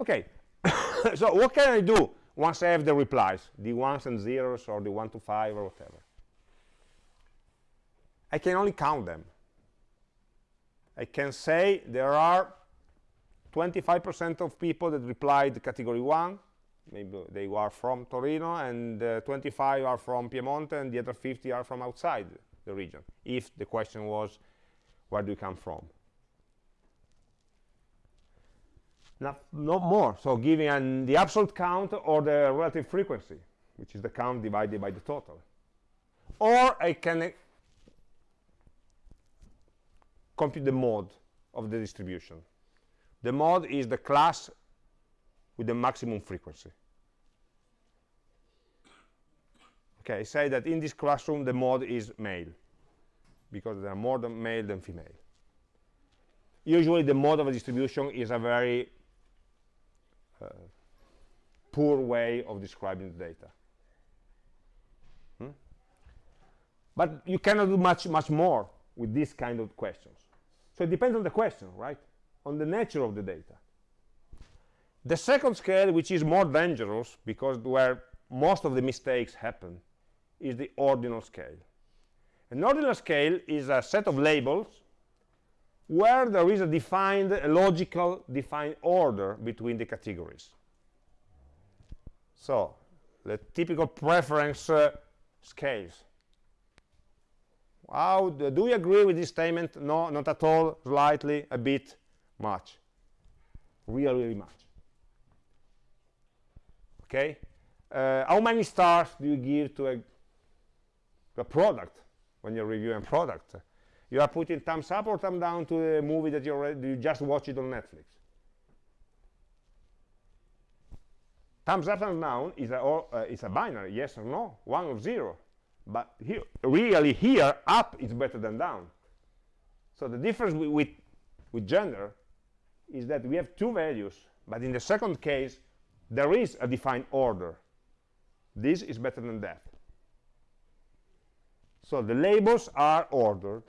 Okay. So what can I do once I have the replies? The ones and zeros or the one to five or whatever. I can only count them. I can say there are 25% of people that replied category 1 maybe they are from Torino and uh, 25 are from Piemonte and the other 50 are from outside the region if the question was where do you come from not, not more so giving an, the absolute count or the relative frequency which is the count divided by the total or I can uh, compute the mode of the distribution. the mode is the class with the maximum frequency. Okay, say that in this classroom the mode is male because there are more than male than female. Usually the mode of a distribution is a very uh, poor way of describing the data. Hmm? But you cannot do much, much more with this kind of questions. So it depends on the question, right? On the nature of the data. The second scale, which is more dangerous because where most of the mistakes happen, is the ordinal scale. An ordinal scale is a set of labels where there is a defined, a logical defined order between the categories. So, the typical preference uh, scales. How do, do you agree with this statement? No, not at all, slightly, a bit, much. Really, really much. Okay? Uh, how many stars do you give to a, a product when you're reviewing product? You are putting thumbs up or thumbs down to the movie that you already you just watched it on Netflix. Thumbs up, and down is a, uh, is a binary, yes or no, one or zero. But here, really here, up is better than down. So the difference with, with gender is that we have two values, but in the second case, there is a defined order. This is better than that. So the labels are ordered.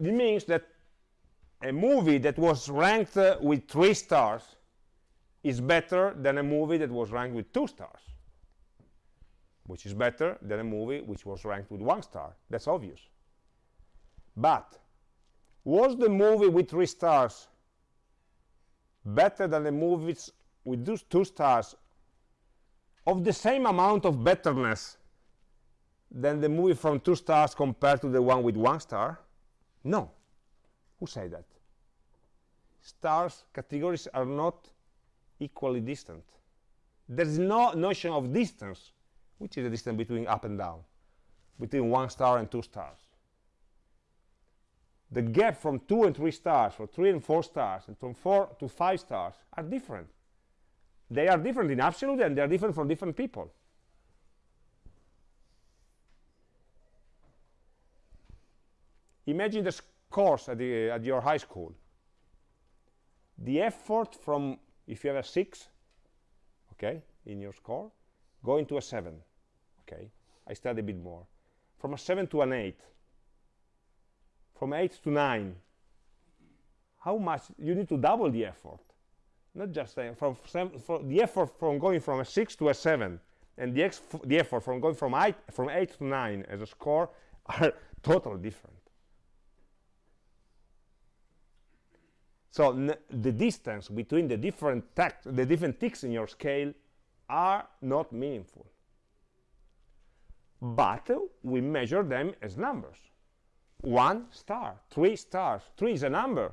It means that a movie that was ranked uh, with three stars is better than a movie that was ranked with two stars, which is better than a movie which was ranked with one star. That's obvious. But was the movie with three stars better than the movies with those two stars of the same amount of betterness than the movie from two stars compared to the one with one star? No. Who said that? Stars categories are not equally distant. There is no notion of distance, which is the distance between up and down, between one star and two stars. The gap from two and three stars, from three and four stars, and from four to five stars are different. They are different in absolute and they are different from different people. Imagine the course at, the, at your high school. The effort from, if you have a 6, okay, in your score, going to a 7, okay, I study a bit more. From a 7 to an 8, from 8 to 9, how much, you need to double the effort. Not just uh, from, seven, the effort from going from a 6 to a 7, and the, the effort from going from 8, from 8 to 9 as a score are totally different. So the distance between the different the different ticks in your scale are not meaningful. But uh, we measure them as numbers. One star, three stars. Three is a number.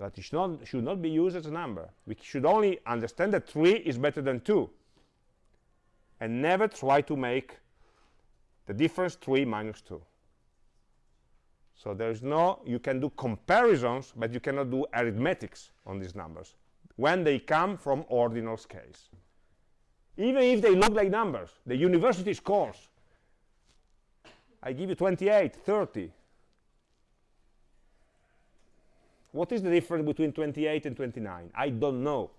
But it should not, should not be used as a number. We should only understand that three is better than two. And never try to make the difference 3 minus 2. So there is no, you can do comparisons, but you cannot do arithmetics on these numbers when they come from ordinal scales. Even if they look like numbers, the university scores, I give you 28, 30. What is the difference between 28 and 29? I don't know.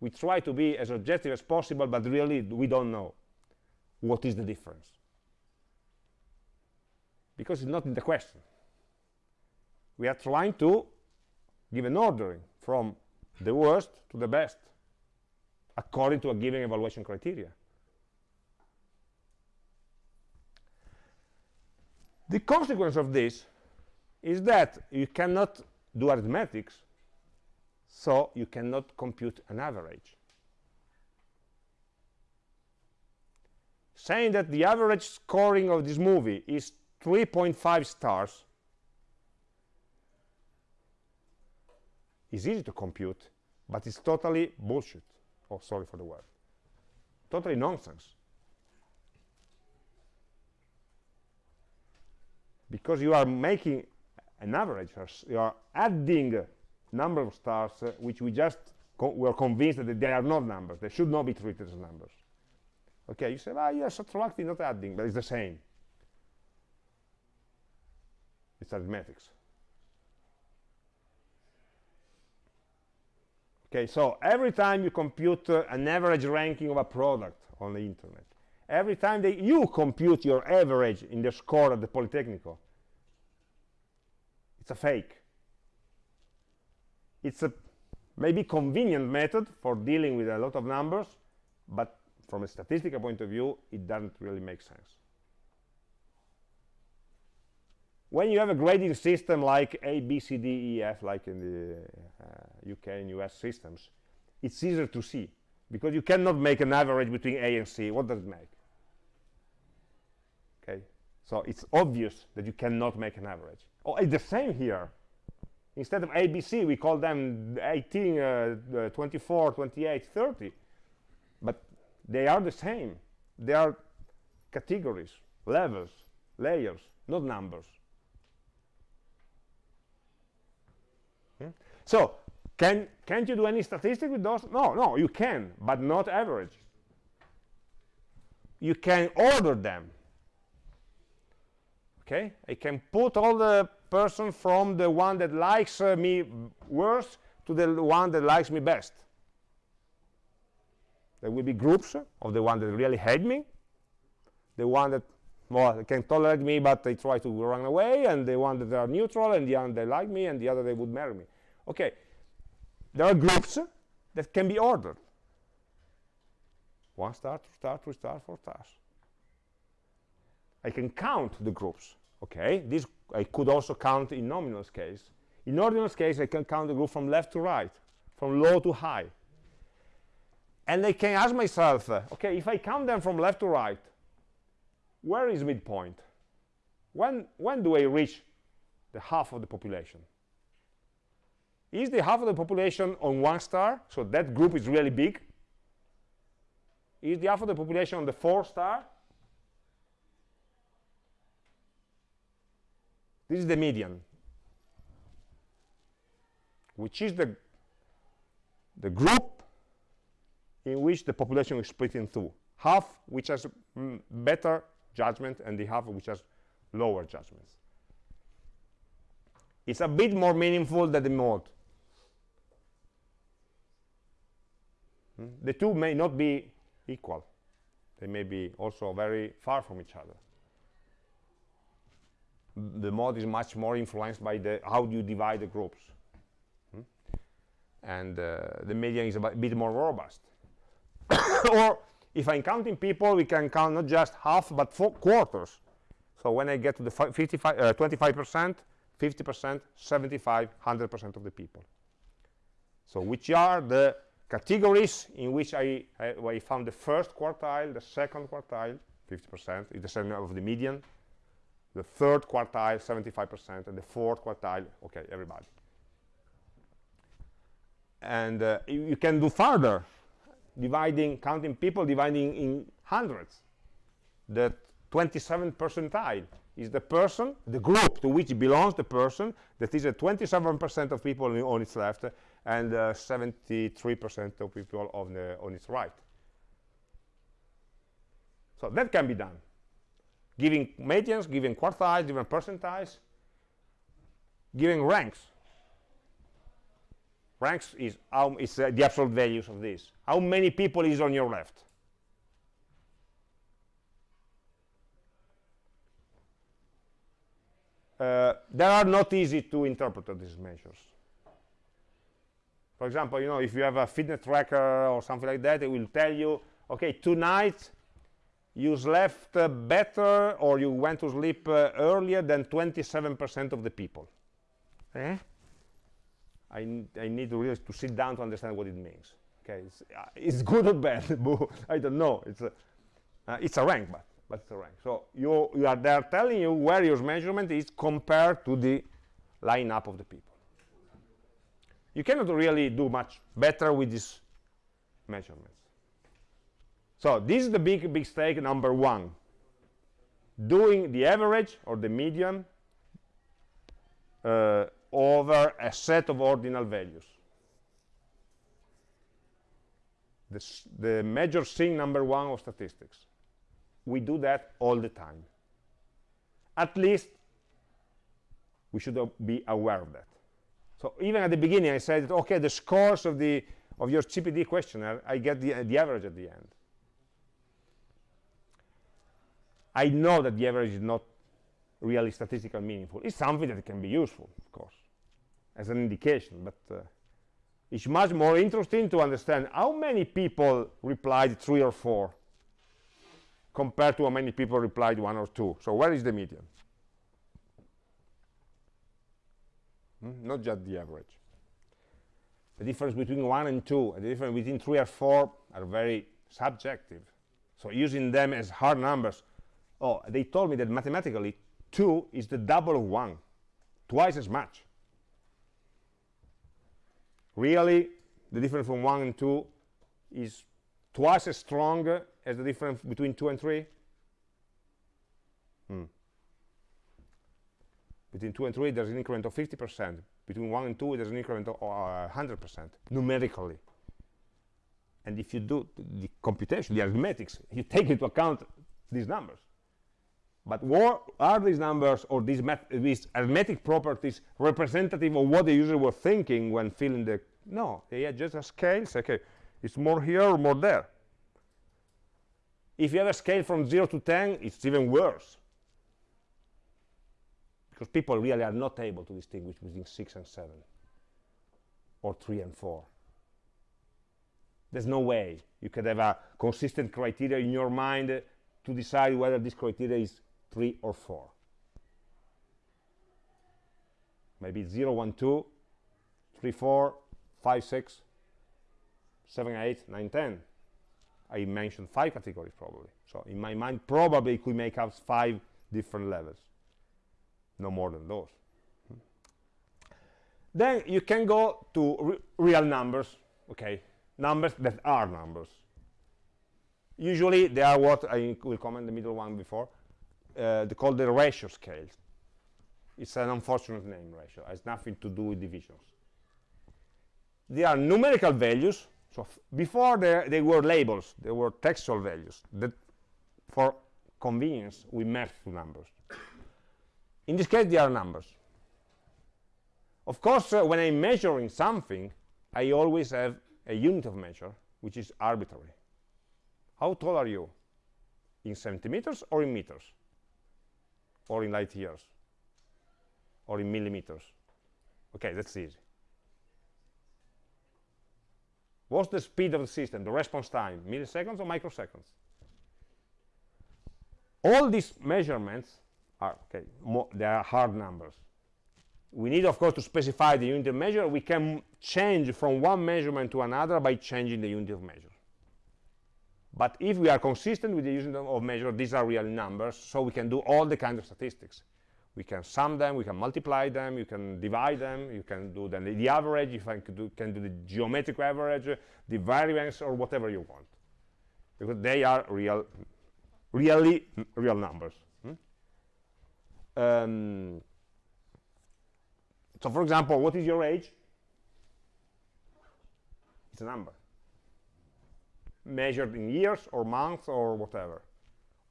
We try to be as objective as possible, but really we don't know what is the difference because it's not in the question. We are trying to give an ordering from the worst to the best according to a given evaluation criteria. The consequence of this is that you cannot do arithmetics, so you cannot compute an average. Saying that the average scoring of this movie is 3.5 stars is easy to compute, but it's totally bullshit. Oh, sorry for the word. Totally nonsense. because you are making an average you are adding number of stars uh, which we just co were convinced that they are not numbers. They should not be treated as numbers. Okay you say well you're subtracting not adding but it's the same. It's arithmetics. Okay so every time you compute uh, an average ranking of a product on the internet every time you compute your average in the score at the Politecnico it's a fake it's a maybe convenient method for dealing with a lot of numbers but from a statistical point of view it doesn't really make sense when you have a grading system like A, B, C, D, E, F, like in the uh, UK and US systems, it's easier to see because you cannot make an average between A and C. What does it make? So it's obvious that you cannot make an average. Oh, it's the same here. Instead of A, B, C, we call them 18, uh, uh, 24, 28, 30. But they are the same. They are categories, levels, layers, not numbers. So can, can't you do any statistic with those? No, no, you can, but not average. You can order them. Okay, I can put all the person from the one that likes uh, me worst to the one that likes me best. There will be groups of the one that really hate me, the one that well, can tolerate me but they try to run away, and the one that are neutral, and the one that like me, and the other they would marry me. Okay. There are groups that can be ordered. One star two star three star four stars i can count the groups okay? This i could also count in nominal case. In ordinal case i can count the group from left to right from low to high. And I can ask myself, uh, okay, if I count them from left to right, where is midpoint? When, when do I reach the half of the population? is the half of the population on one star so that group is really big? Is the half of the population on the four star this is the median which is the the group in which the population is split in two half which has mm, better judgment and the half which has lower judgments it's a bit more meaningful than the mode Hmm? The two may not be equal. They may be also very far from each other. The mode is much more influenced by the how do you divide the groups. Hmm? And uh, the median is a bit more robust. or if I'm counting people, we can count not just half, but four quarters. So when I get to the 55, uh, 25%, 50%, 75, 100% of the people. So which are the categories in which I, I, found the first quartile, the second quartile, 50% is the same of the median, the third quartile, 75%, and the fourth quartile, okay, everybody. And uh, you can do further, dividing, counting people, dividing in hundreds. The 27th percentile is the person, the group to which belongs the person, that is a 27% of people on its left, and 73% uh, of people on, the, on its right. So that can be done. Giving medians, giving quartiles, giving percentiles, giving ranks. Ranks is, how, is uh, the absolute values of this. How many people is on your left? Uh, they are not easy to interpret these measures for example, you know, if you have a fitness tracker or something like that, it will tell you, okay, tonight you slept uh, better or you went to sleep uh, earlier than 27% of the people. Eh? I, I need to really to sit down to understand what it means. Okay, it's, uh, it's good or bad? I don't know. It's a, uh, it's a rank, but, but it's a rank. So you, you are there telling you where your measurement is compared to the lineup of the people you cannot really do much better with these measurements so this is the big big stake number one doing the average or the median uh, over a set of ordinal values. The, the major thing number one of statistics. We do that all the time. At least we should be aware of that. So even at the beginning, I said, okay, the scores of the of your GPD questionnaire, I get the, the average at the end. I know that the average is not really statistically meaningful. It's something that can be useful, of course, as an indication, but uh, it's much more interesting to understand how many people replied three or four compared to how many people replied one or two. So where is the median? Hmm? Not just the average. The difference between one and two, and the difference between three or four are very subjective. So using them as hard numbers, oh, they told me that mathematically 2 is the double of 1, twice as much. Really, the difference from 1 and 2 is twice as strong as the difference between 2 and 3? Hmm. Between 2 and 3, there's an increment of 50%. Between 1 and 2, there's an increment of 100%, uh, numerically. And if you do the computation, the arithmetics, you take into account these numbers. But what are these numbers or these, these arithmetic properties representative of what the user was thinking when filling the... No, they are just a scale. Say, okay, it's more here or more there. If you have a scale from 0 to 10, it's even worse. Because people really are not able to distinguish between 6 and 7 or 3 and 4. There's no way you could have a consistent criteria in your mind to decide whether this criteria is 3 or 4 maybe 0 1 2 3 4 5 6 7 8 9 10 I mentioned five categories probably. So in my mind probably it could make up five different levels. No more than those. Then you can go to re real numbers okay? Numbers that are numbers. Usually they are what I will comment the middle one before uh, called the ratio scale. It's an unfortunate name, ratio. It has nothing to do with divisions. They are numerical values. So before they, they were labels, they were textual values. That for convenience, we merge two numbers. In this case, they are numbers. Of course, uh, when I'm measuring something, I always have a unit of measure, which is arbitrary. How tall are you? In centimeters or in meters? Or in light years or in millimeters. Okay that's easy. What's the speed of the system the response time? Milliseconds or microseconds? All these measurements are okay they are hard numbers. We need of course to specify the unit of measure. We can change from one measurement to another by changing the unit of measure but if we are consistent with the unit of measure, these are real numbers, so we can do all the kinds of statistics. We can sum them, we can multiply them, you can divide them, you can do the, the average, I can do, can do the geometric average, the variance, or whatever you want. Because they are real, really real numbers. Hmm? Um, so for example, what is your age? It's a number measured in years or months or whatever.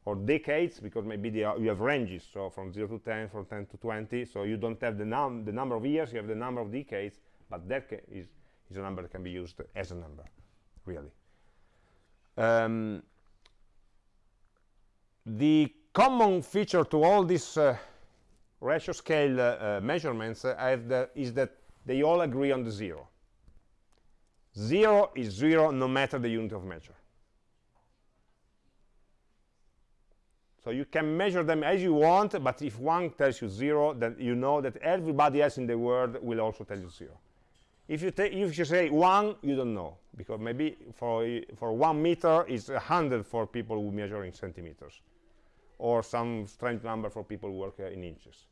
Or decades because maybe you have ranges. So from 0 to 10 from 10 to 20 so you don't have the, num the number of years you have the number of decades but that is, is a number that can be used as a number really. Um, the common feature to all these uh, ratio scale uh, uh, measurements uh, is that they all agree on the zero 0 is 0 no matter the unit of measure. So you can measure them as you want, but if one tells you 0, then you know that everybody else in the world will also tell you 0. If you, if you say 1, you don't know, because maybe for, for 1 meter is 100 for people who measure in centimeters, or some strange number for people who work uh, in inches.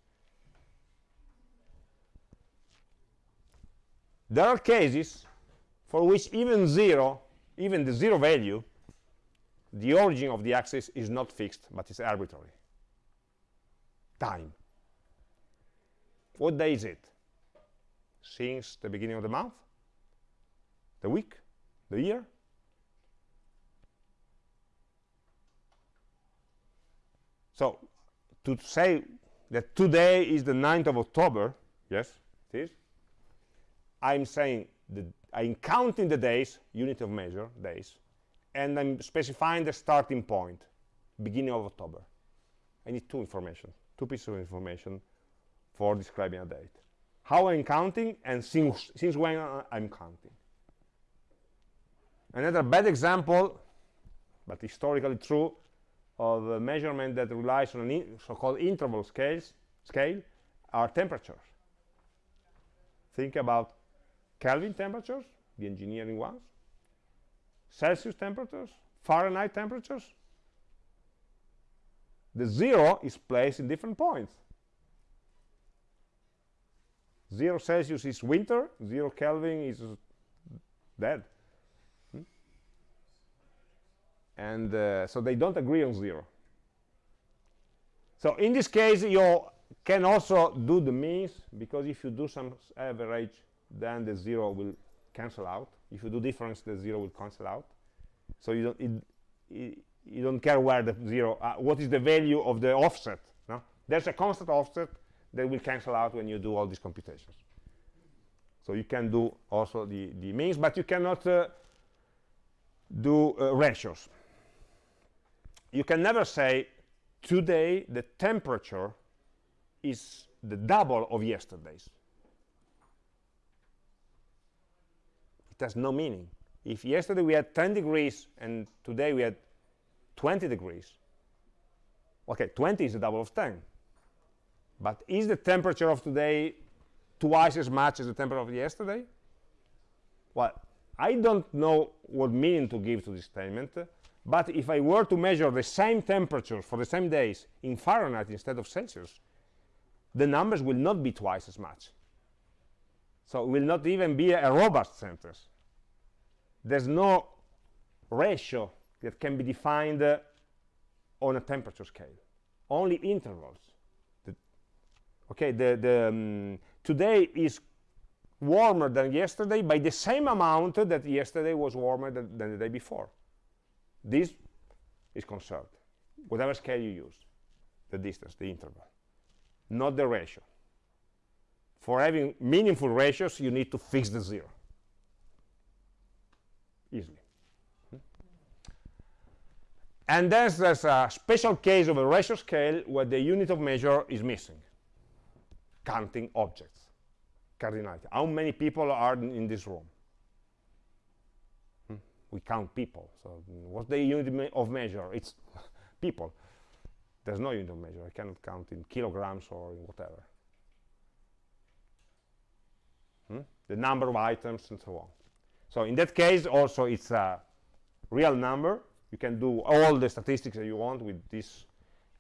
There are cases for which even zero, even the zero value, the origin of the axis is not fixed, but it's arbitrary. Time. what day is it since the beginning of the month the week the year so to say that today is the 9th of October yes it is I'm saying that I'm counting the days unit of measure days and I'm specifying the starting point beginning of October. I need two information two pieces of information for describing a date. How I'm counting and since, since when uh, I'm counting. Another bad example but historically true of a measurement that relies on a so-called interval scales scale are temperatures. Think about Kelvin temperatures the engineering ones Celsius temperatures Fahrenheit temperatures. The zero is placed in different points. Zero Celsius is winter zero Kelvin is dead. Hmm? and uh, so they don't agree on zero. So in this case you can also do the means because if you do some average then the zero will cancel out. If you do difference the zero will cancel out. So you don't it, it, you don't care where the zero uh, what is the value of the offset no? There's a constant offset that will cancel out when you do all these computations. So you can do also the the means but you cannot uh, do uh, ratios. You can never say today the temperature is the double of yesterday's has no meaning. If yesterday we had 10 degrees and today we had 20 degrees okay 20 is the double of 10 but is the temperature of today twice as much as the temperature of yesterday? Well I don't know what meaning to give to this statement but if I were to measure the same temperature for the same days in Fahrenheit instead of Celsius the numbers will not be twice as much. So it will not even be a, a robust sentence there's no ratio that can be defined uh, on a temperature scale. Only intervals. The, okay the, the um, today is warmer than yesterday by the same amount that yesterday was warmer than, than the day before. This is conserved. Whatever scale you use. The distance the interval. Not the ratio. For having meaningful ratios you need to fix the zero easily. And then there's a special case of a ratio scale where the unit of measure is missing. Counting objects. Cardinality. How many people are in this room? Hmm? we count people. So what's the unit of measure? It's people. There's no unit of measure. I cannot count in kilograms or in whatever. Hmm? the number of items and so on so in that case also it's a real number. You can do all the statistics that you want with these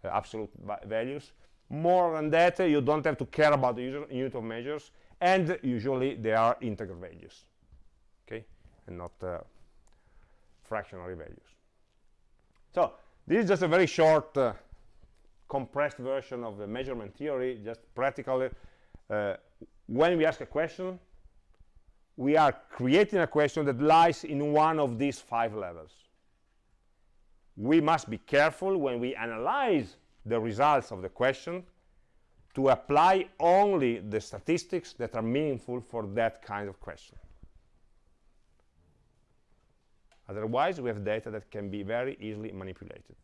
uh, absolute values. More than that uh, you don't have to care about the unit of measures and usually they are integer values okay? And not uh, fractionary values. So this is just a very short uh, compressed version of the measurement theory just practically uh, when we ask a question we are creating a question that lies in one of these five levels. We must be careful when we analyze the results of the question to apply only the statistics that are meaningful for that kind of question. Otherwise we have data that can be very easily manipulated.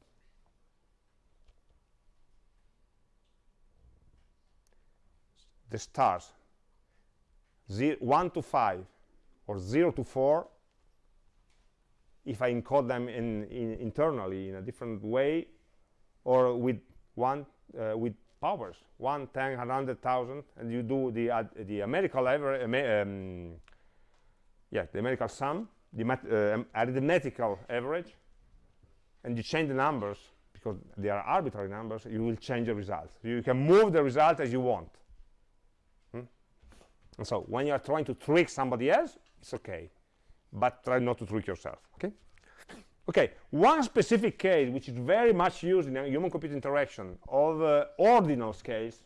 The stars 1 to 5 or 0 to 4 if I encode them in, in internally in a different way or with one uh, with powers 1 10 100,000 and you do the uh, the numerical average um, yeah the numerical sum the uh, arithmetical average and you change the numbers because they are arbitrary numbers you will change the results. You can move the result as you want and so when you are trying to trick somebody else, it's okay. But try not to trick yourself, okay? Okay, one specific case which is very much used in human-computer interaction of uh, ordinal scales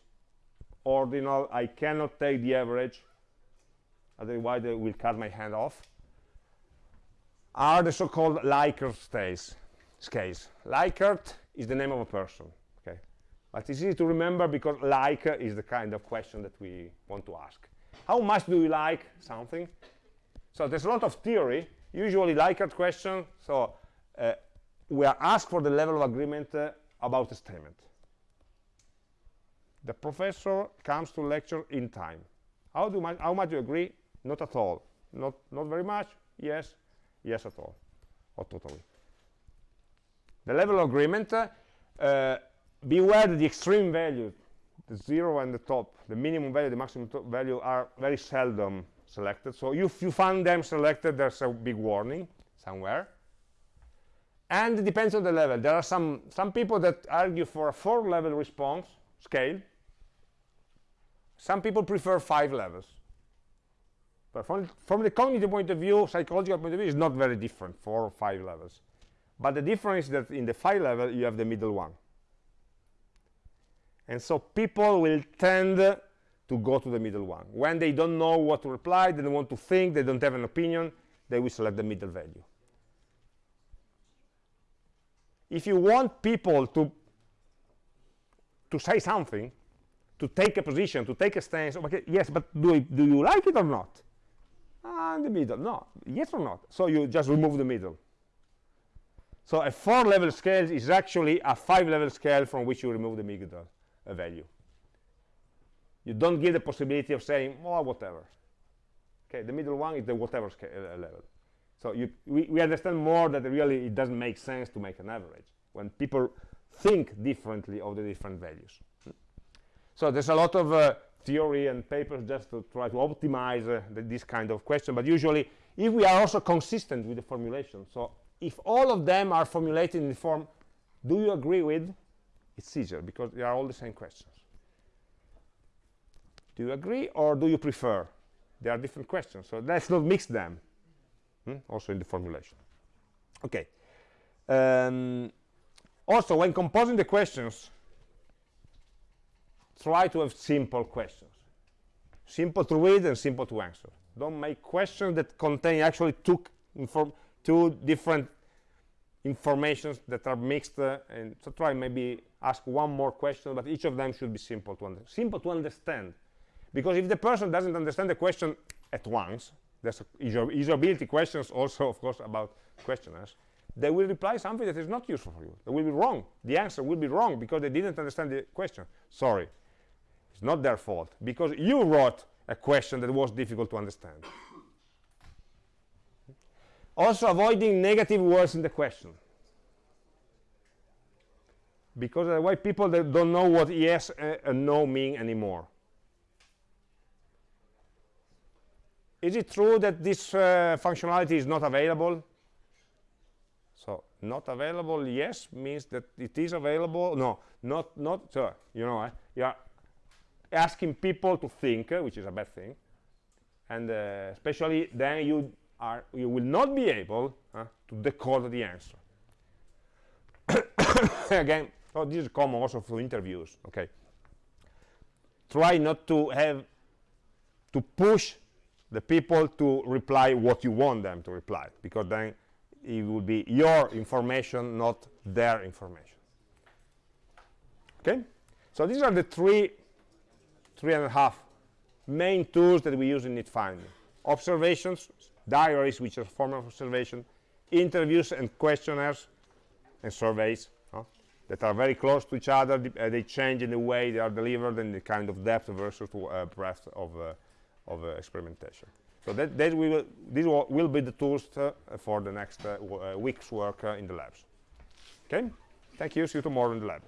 ordinal I cannot take the average otherwise they will cut my hand off are the so-called Likert scales scales Likert is the name of a person okay but it's easy to remember because like is the kind of question that we want to ask how much do you like something? So there's a lot of theory. Usually Likert question. So uh, we are asked for the level of agreement uh, about a statement. The professor comes to lecture in time. How do much how much do you agree? Not at all. Not not very much? Yes. Yes at all. Or totally. The level of agreement uh, uh, beware the extreme value the zero and the top the minimum value the maximum value are very seldom selected so if you find them selected there's a big warning somewhere and it depends on the level there are some some people that argue for a four level response scale some people prefer five levels. But from, from the cognitive point of view, psychological point of view, is not very different, four or five levels. But the difference is that in the five level, you have the middle one. And so people will tend to go to the middle one. When they don't know what to reply, they don't want to think, they don't have an opinion, they will select the middle value. If you want people to, to say something, to take a position, to take a stance. Okay, yes, but do, do you like it or not? Ah, the middle. No, yes or not. So you just remove the middle. So a four-level scale is actually a five-level scale from which you remove the middle uh, value. You don't give the possibility of saying, oh, whatever. Okay, the middle one is the whatever uh, level. So you, we, we understand more that really it doesn't make sense to make an average when people think differently of the different values. So there's a lot of uh, theory and papers just to try to optimize uh, the, this kind of question. But usually, if we are also consistent with the formulation, so if all of them are formulated in the form, do you agree with? It's easier because they are all the same questions. Do you agree or do you prefer? They are different questions, so let's not mix them. Hmm? Also in the formulation. Okay. Um, also, when composing the questions, try to have simple questions simple to read and simple to answer don't make questions that contain actually two two different informations that are mixed uh, and so try maybe ask one more question but each of them should be simple to understand simple to understand. Because if the person doesn't understand the question at once there's usability questions also of course about questionnaires they will reply something that is not useful for you. They will be wrong. The answer will be wrong because they didn't understand the question. Sorry. It's not their fault, because you wrote a question that was difficult to understand. Also avoiding negative words in the question. Because otherwise people that don't know what yes and no mean anymore. Is it true that this uh, functionality is not available? So not available, yes, means that it is available. No, not, not, so, you know, uh, yeah, asking people to think, which is a bad thing, and especially then you are you will not be able uh, to decode the answer. Again, oh, this is common also for interviews. Okay, try not to have to push the people to reply what you want them to reply, because then it will be your information, not their information. Okay, so these are the three three and a half main tools that we use in need finding observations diaries which are a form of observation interviews and questionnaires and surveys huh, that are very close to each other. Uh, they change in the way they are delivered and the kind of depth versus uh, breadth of, uh, of uh, experimentation. So that, that will, these will, be the tools uh, for the next week's work in the labs. Okay? Thank you. See you tomorrow in the lab